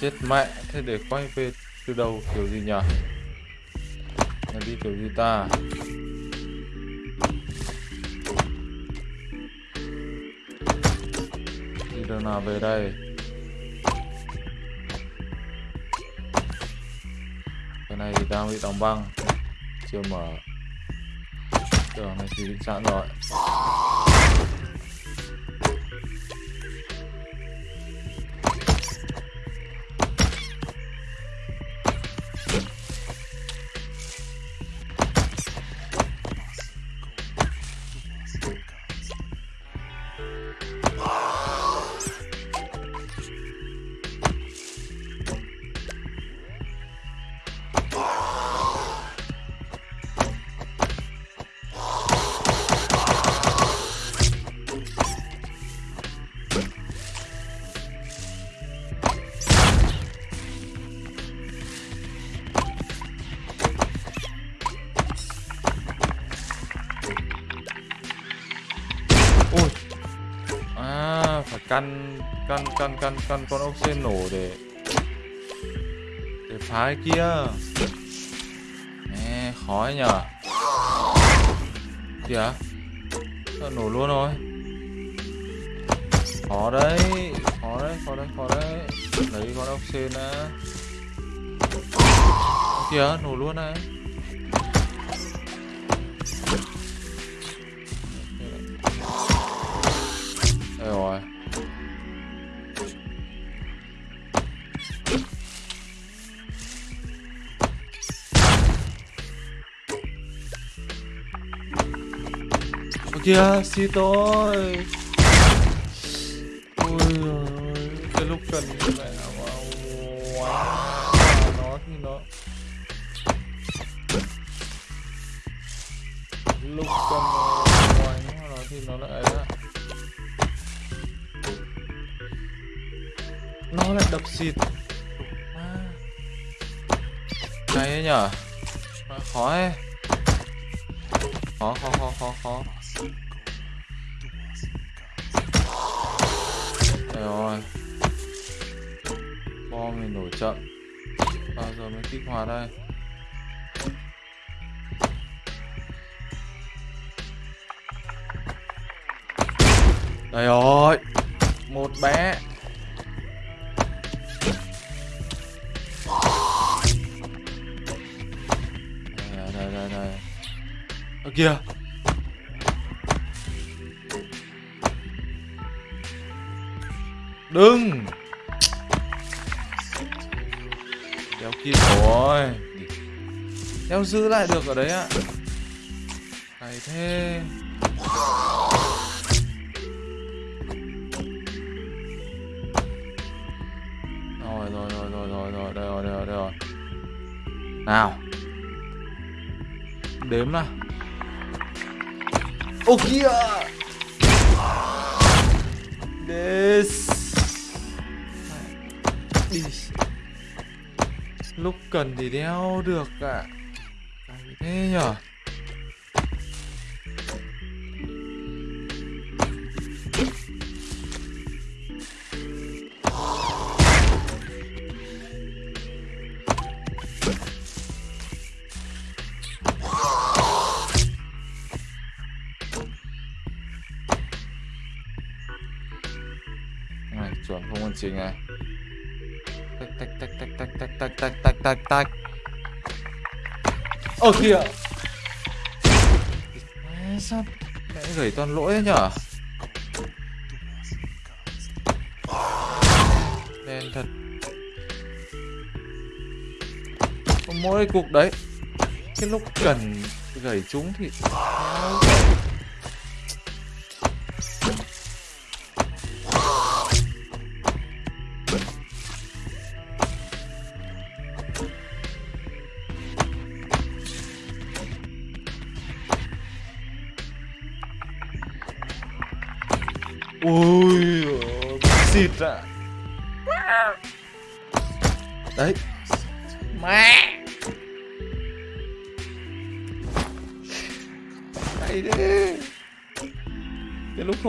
Chết mẹ, Thế để quay về từ đầu, kiểu gì nhở? Là đi kiểu gì ta? Đi đường nào về đây? Cái này thì đang bị đóng băng. Chưa mở. Đường này thì bị sẵn rồi. Căn căn căn căn căn con ốc sên nổ để để phá cái kia. Nè, khó ấy nhở kìa Sợ nổ luôn rồi? Khó đấy khó đấy khó đấy khó đấy. Lấy con ốc sên á kìa nổ luôn này. ya si toy. Uy, uy, uy. Lại được ở đấy ạ. Cày thế. Rồi rồi rồi rồi rồi rồi, Đây rồi đây rồi đây rồi. Nào. Đếm nào. Ô kìa. This đi. Lúc cần thì đeo được ạ. à thế nhở? Chuẩn không hoàn chỉnh này tách tách tách tách tách tách tách tách tách tách tách ở kìa. Sao mẹ gửi toàn lỗi thế nhở? Đen thật. Có mỗi cục đấy. Cái lúc cần gửi chúng thì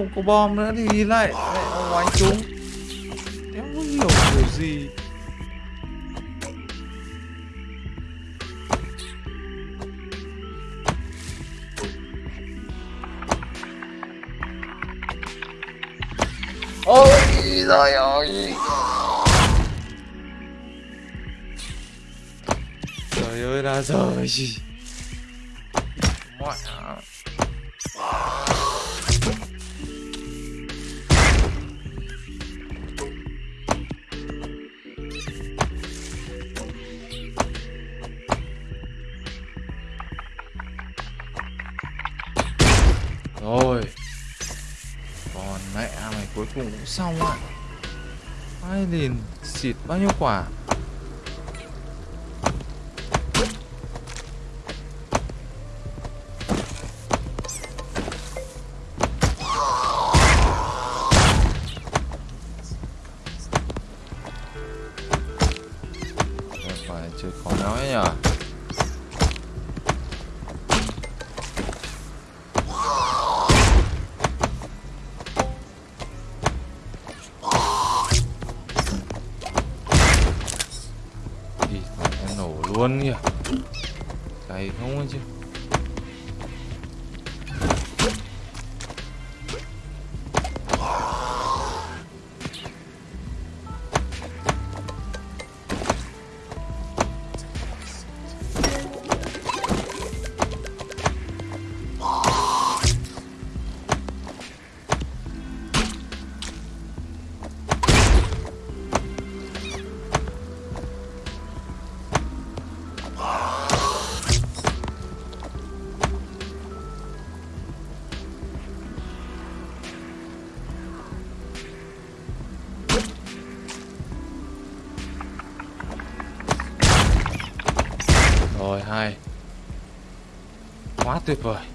không có bom nữa thì lại lại oánh chúng đéo có hiểu điều gì. Ôi trời ơi. Trời ơi là giờ xong ạ. Ai liền xịt bao nhiêu quả? Quá tuyệt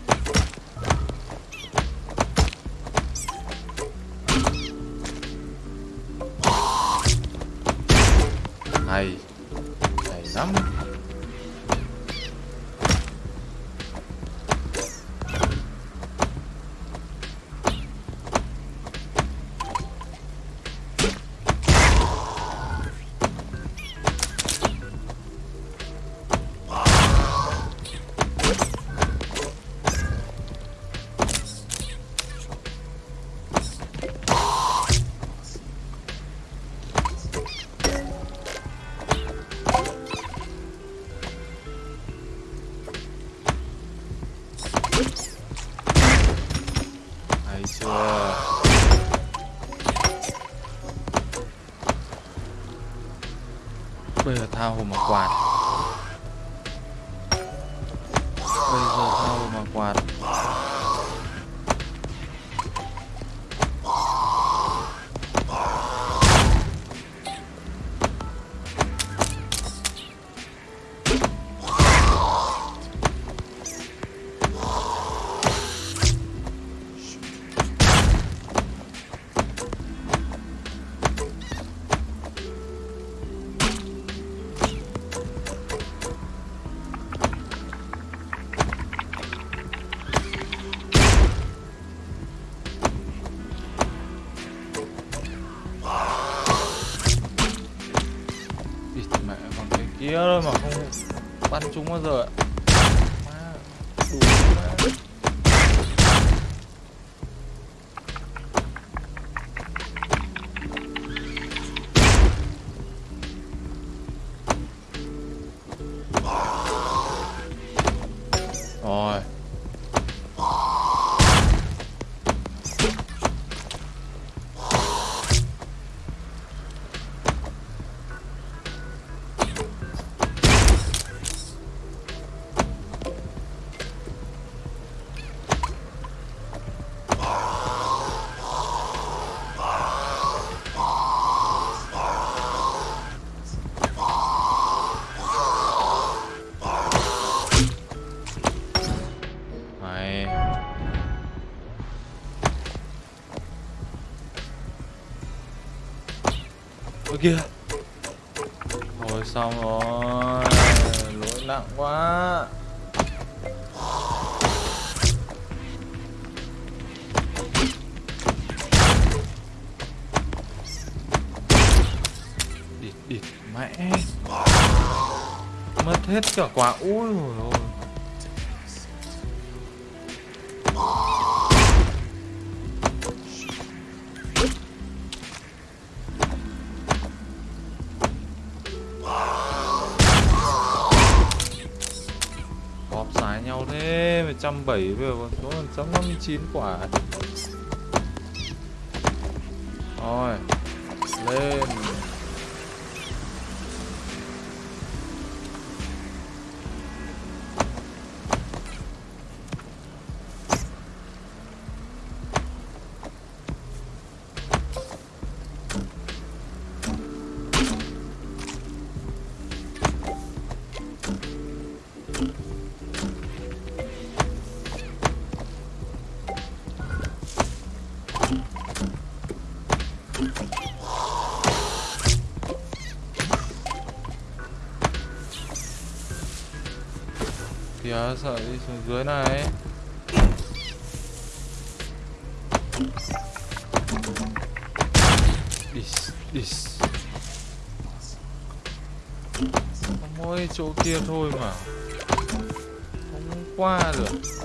bắn chúng xong rồi. Lỗi nặng quá. Địt địt mẹ. Mất hết cả quả. Ui rồi 157 bây giờ còn có 159 quả. Rồi. sợ đi xuống dưới này. Dis, dis. Có mỗi chỗ kia thôi mà. Không qua được.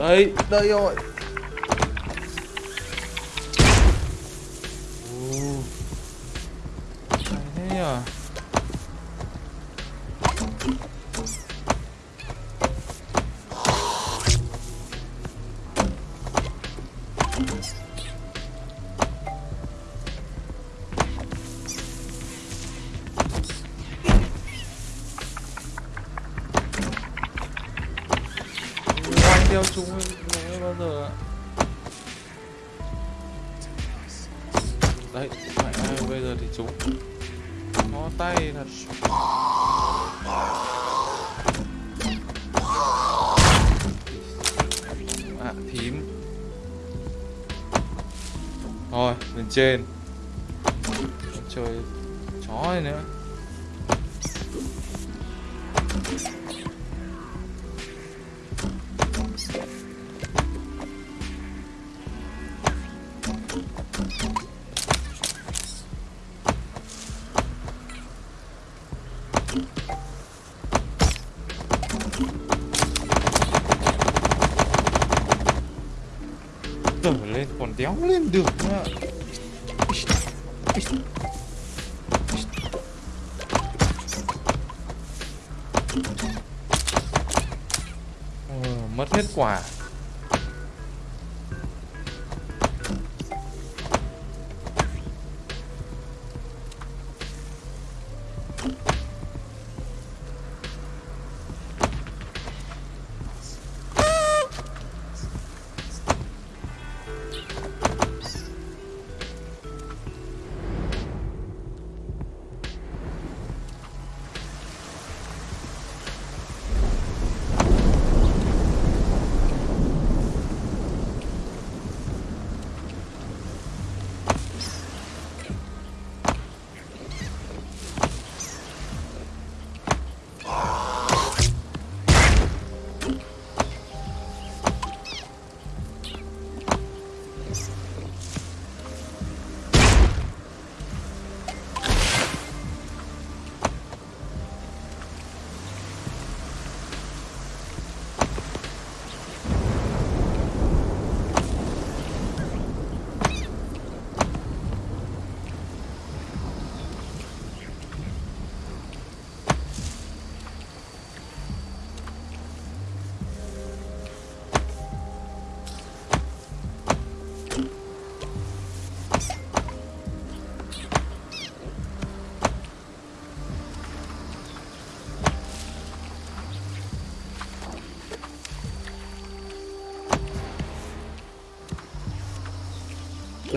Đây, đây rồi. Ồ. Đấy à trên. Chơi chó này nữa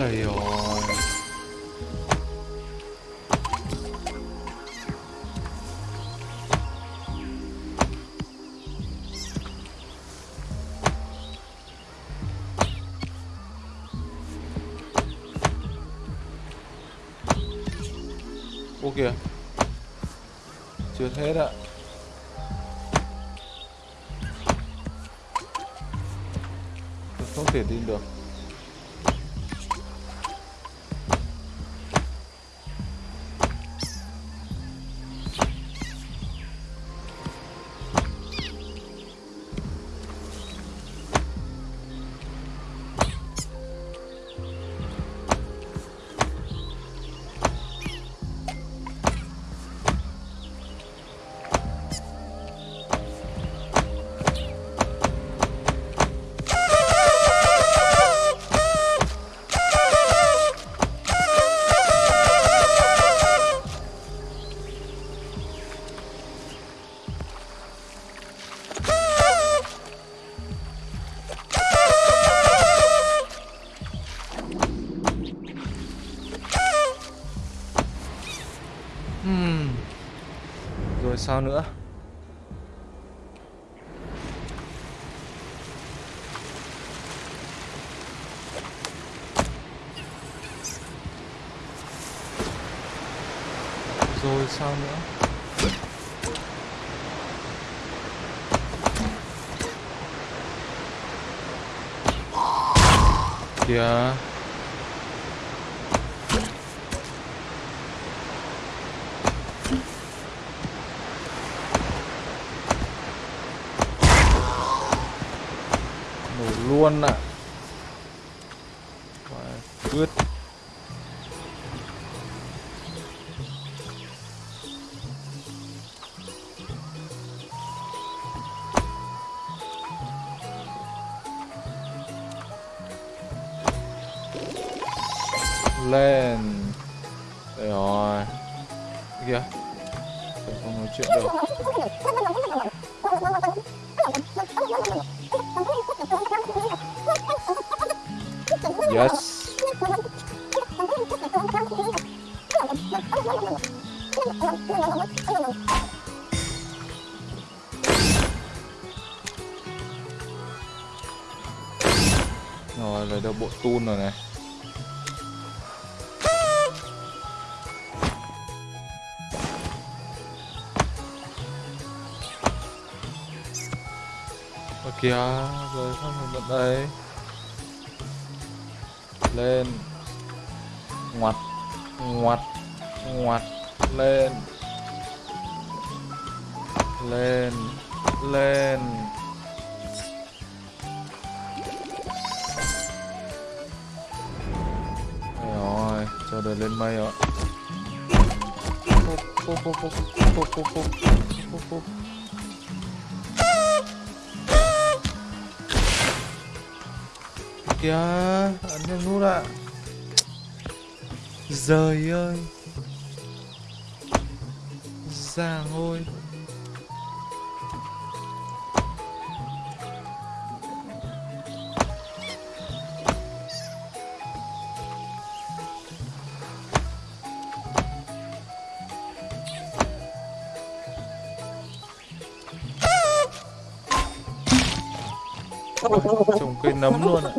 đầy rồi. Kìa Trượt hết ạ. Không thể tin được. Sao nữa? Rồi sao nữa? Kìa yeah. Lấy được bộ tool rồi này. Ở trồng cây nấm luôn ạ.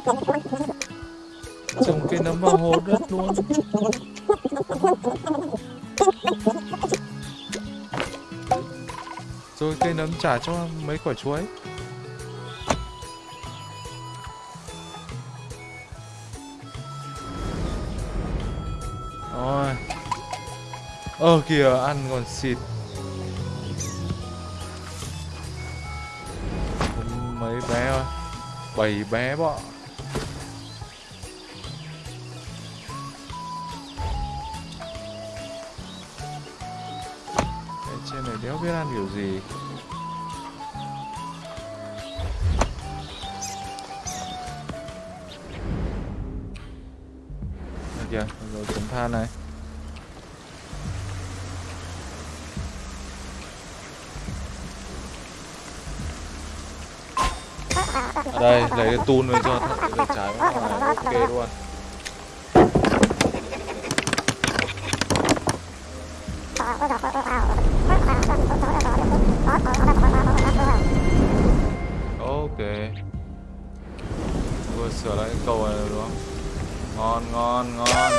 Trồng cây nấm vào hồ đất luôn. Rồi cây nấm trả cho mấy quả chuối. Rồi. Ơ kìa, ăn còn xịt. Bảy bé bọ. Cái trên này đéo biết ăn kiểu gì. Đây kìa, rồi chấm than này. Lấy cái tun lên cho bên trái ngoài ok luôn. Ok. Vừa sửa lại cái cầu này đúng không? Ngon ngon ngon.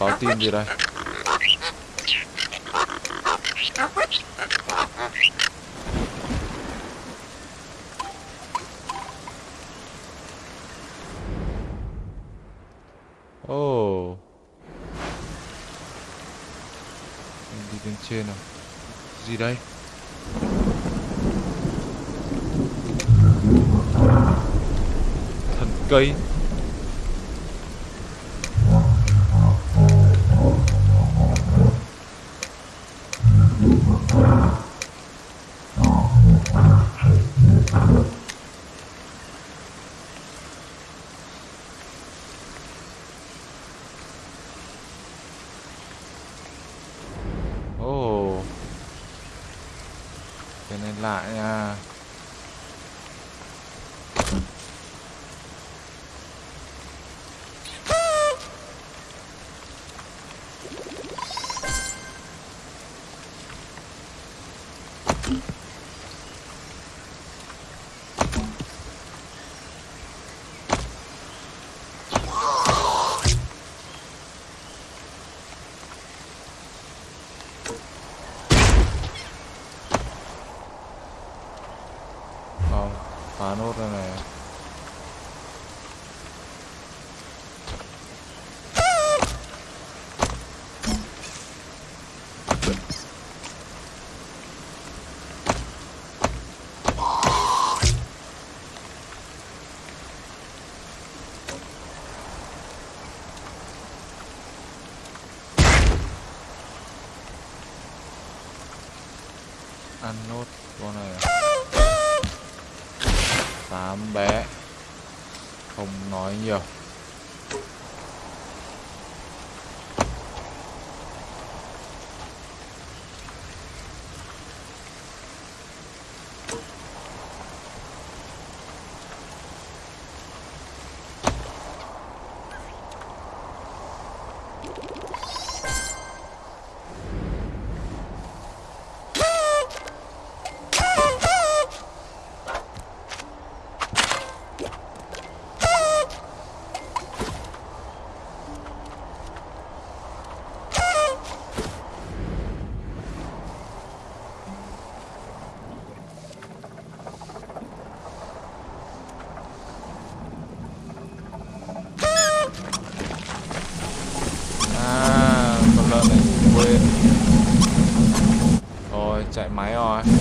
Báo tin gì đây? Ồ. Oh. Đi lên trên nào. Gì đây? Thần cây. yeah. Không nói nhiều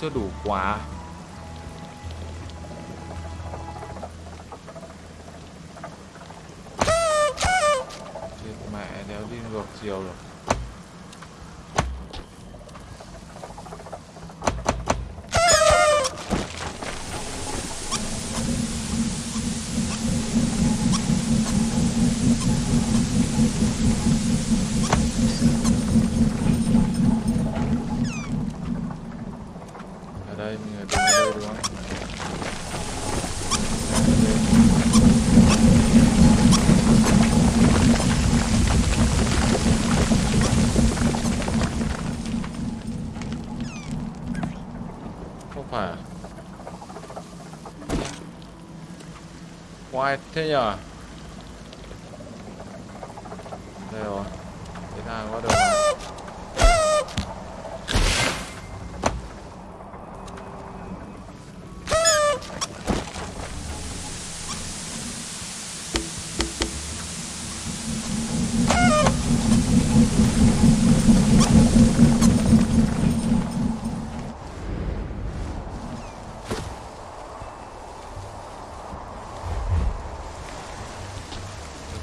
chưa đủ quá. Ngoài thế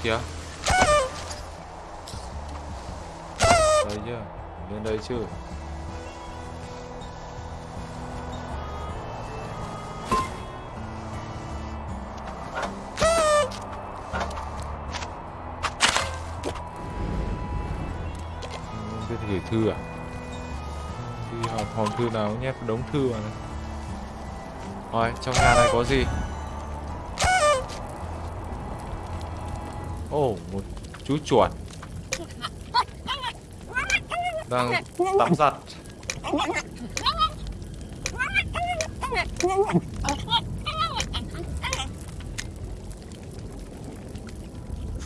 kìa. Đấy chưa? Lên đây chứ gửi thư à? Đi hòm hòm thư nào nhét đống thư vào này. Rồi, trong nhà này có gì? Ồ oh, một chú chuột. Đang tắm giặt.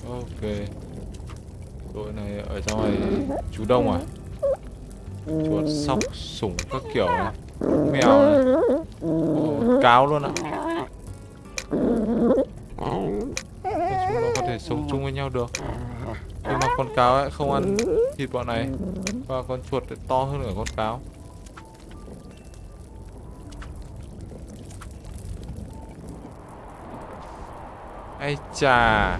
Ok. Đội này ở trong này chú đông à? Chuột sóc sủng các kiểu này mèo này. Ồ, cáo luôn ạ. à. Nhau được. Nhưng mà con cáo ấy không ăn thịt bọn này. Và con chuột lại to hơn cả con cáo. Ai chà.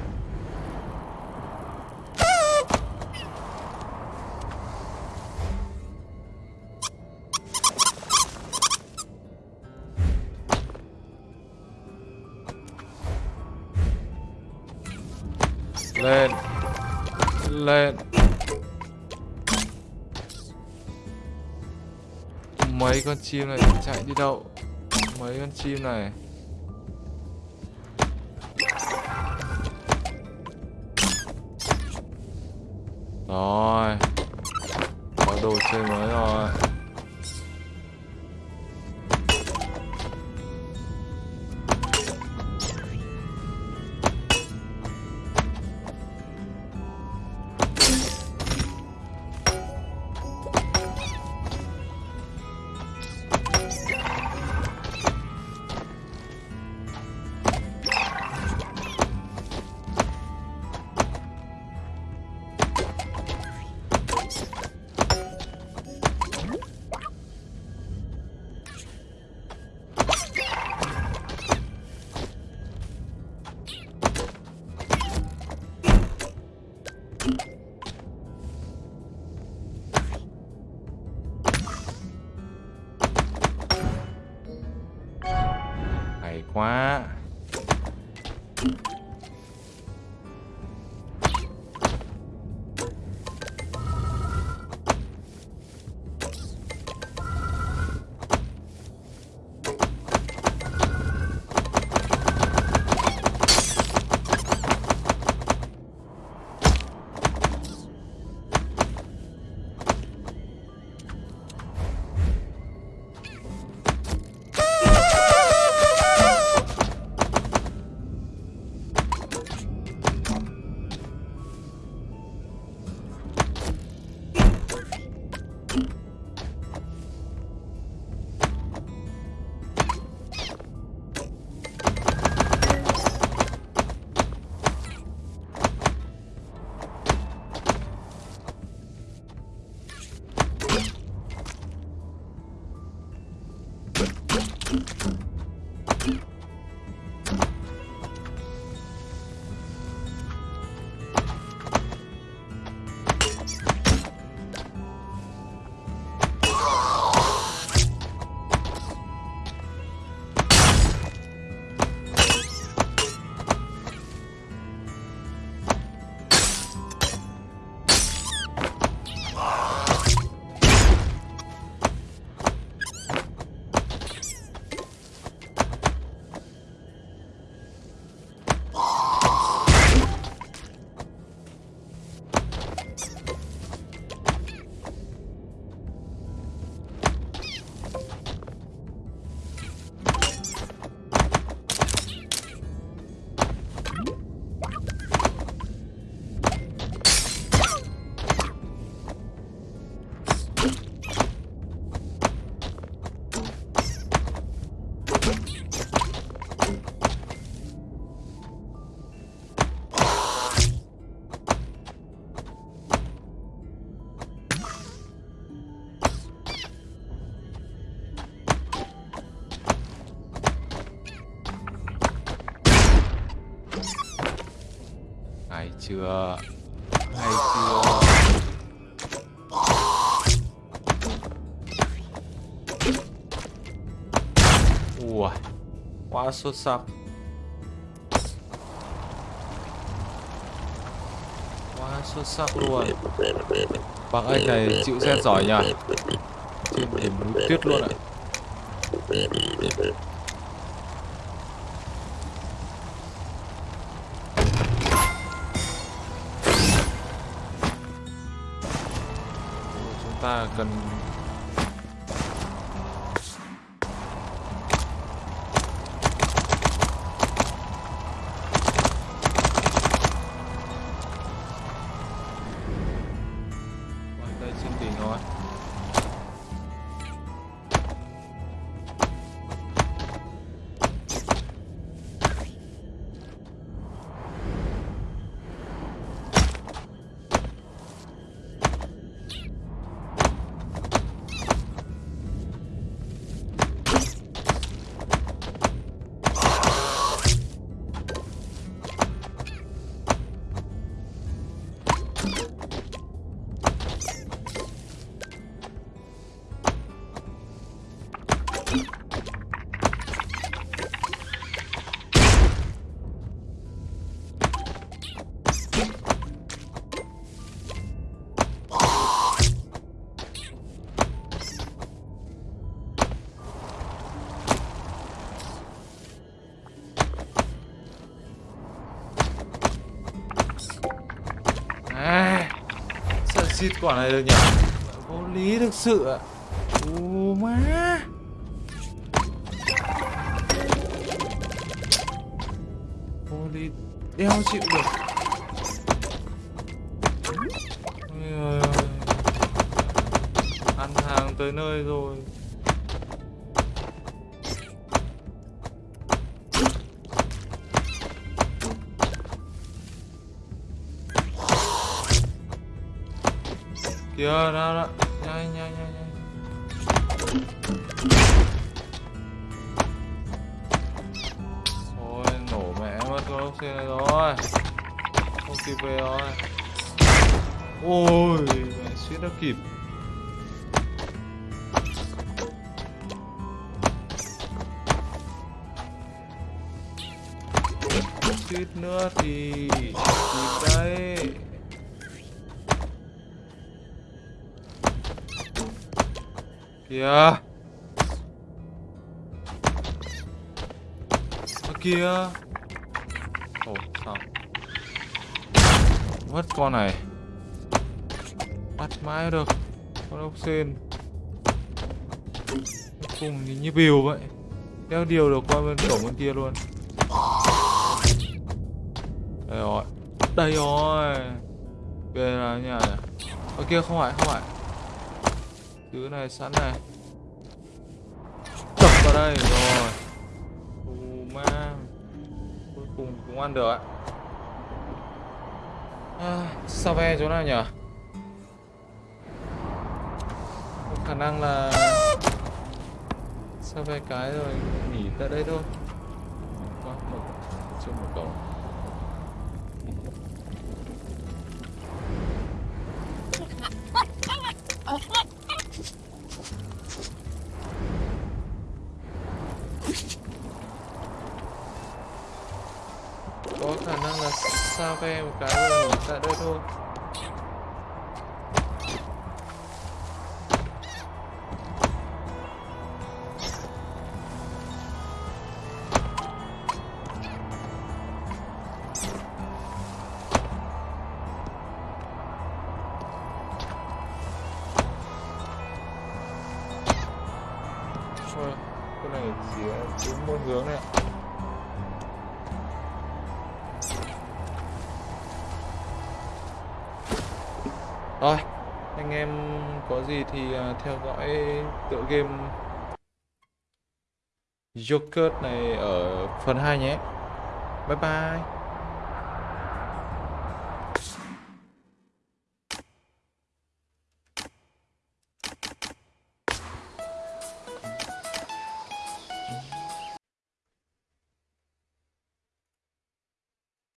Con chim này chạy đi đâu? Mấy con chim này? Chưa? Hay chưa? Ui quá xuất sắc quá xuất sắc luôn. Bác anh này chịu rét giỏi nhỉ Trên đỉnh núi tuyết luôn ạ. à. Ta xịt quả này được nhỉ? Vô lý thực sự ạ. Ồ, má. Vô lý đeo chịu được. Ôi ơi. Ăn hàng tới nơi rồi. Kìa, đó, đó. Nhanh, nhanh, nhanh, nhanh. Thôi, nổ mẹ mất con ốc xe này rồi. Không kịp về rồi. Ôi, mẹ suýt đã kịp. Suýt nữa thì kịp đây. Kìa. Ở kia Ồ, sao? Mất con này. Bắt mãi được. Con ốc sên. Cùng thì như bìu vậy. Đeo điều được qua bên cổng bên kia luôn. Đây rồi. Đây rồi. Về là nhà này. Ở kia không phải không phải thứ này sẵn này. Đập vào đây rồi. Ù ma. Cuối cùng cũng ăn được ạ. À, sao ve chỗ nào nhỉ có khả năng là sao ve cái rồi nghỉ tại đây thôi. Gì thì à, theo dõi tựa game Joker này ở phần 2 nhé. Bye bye.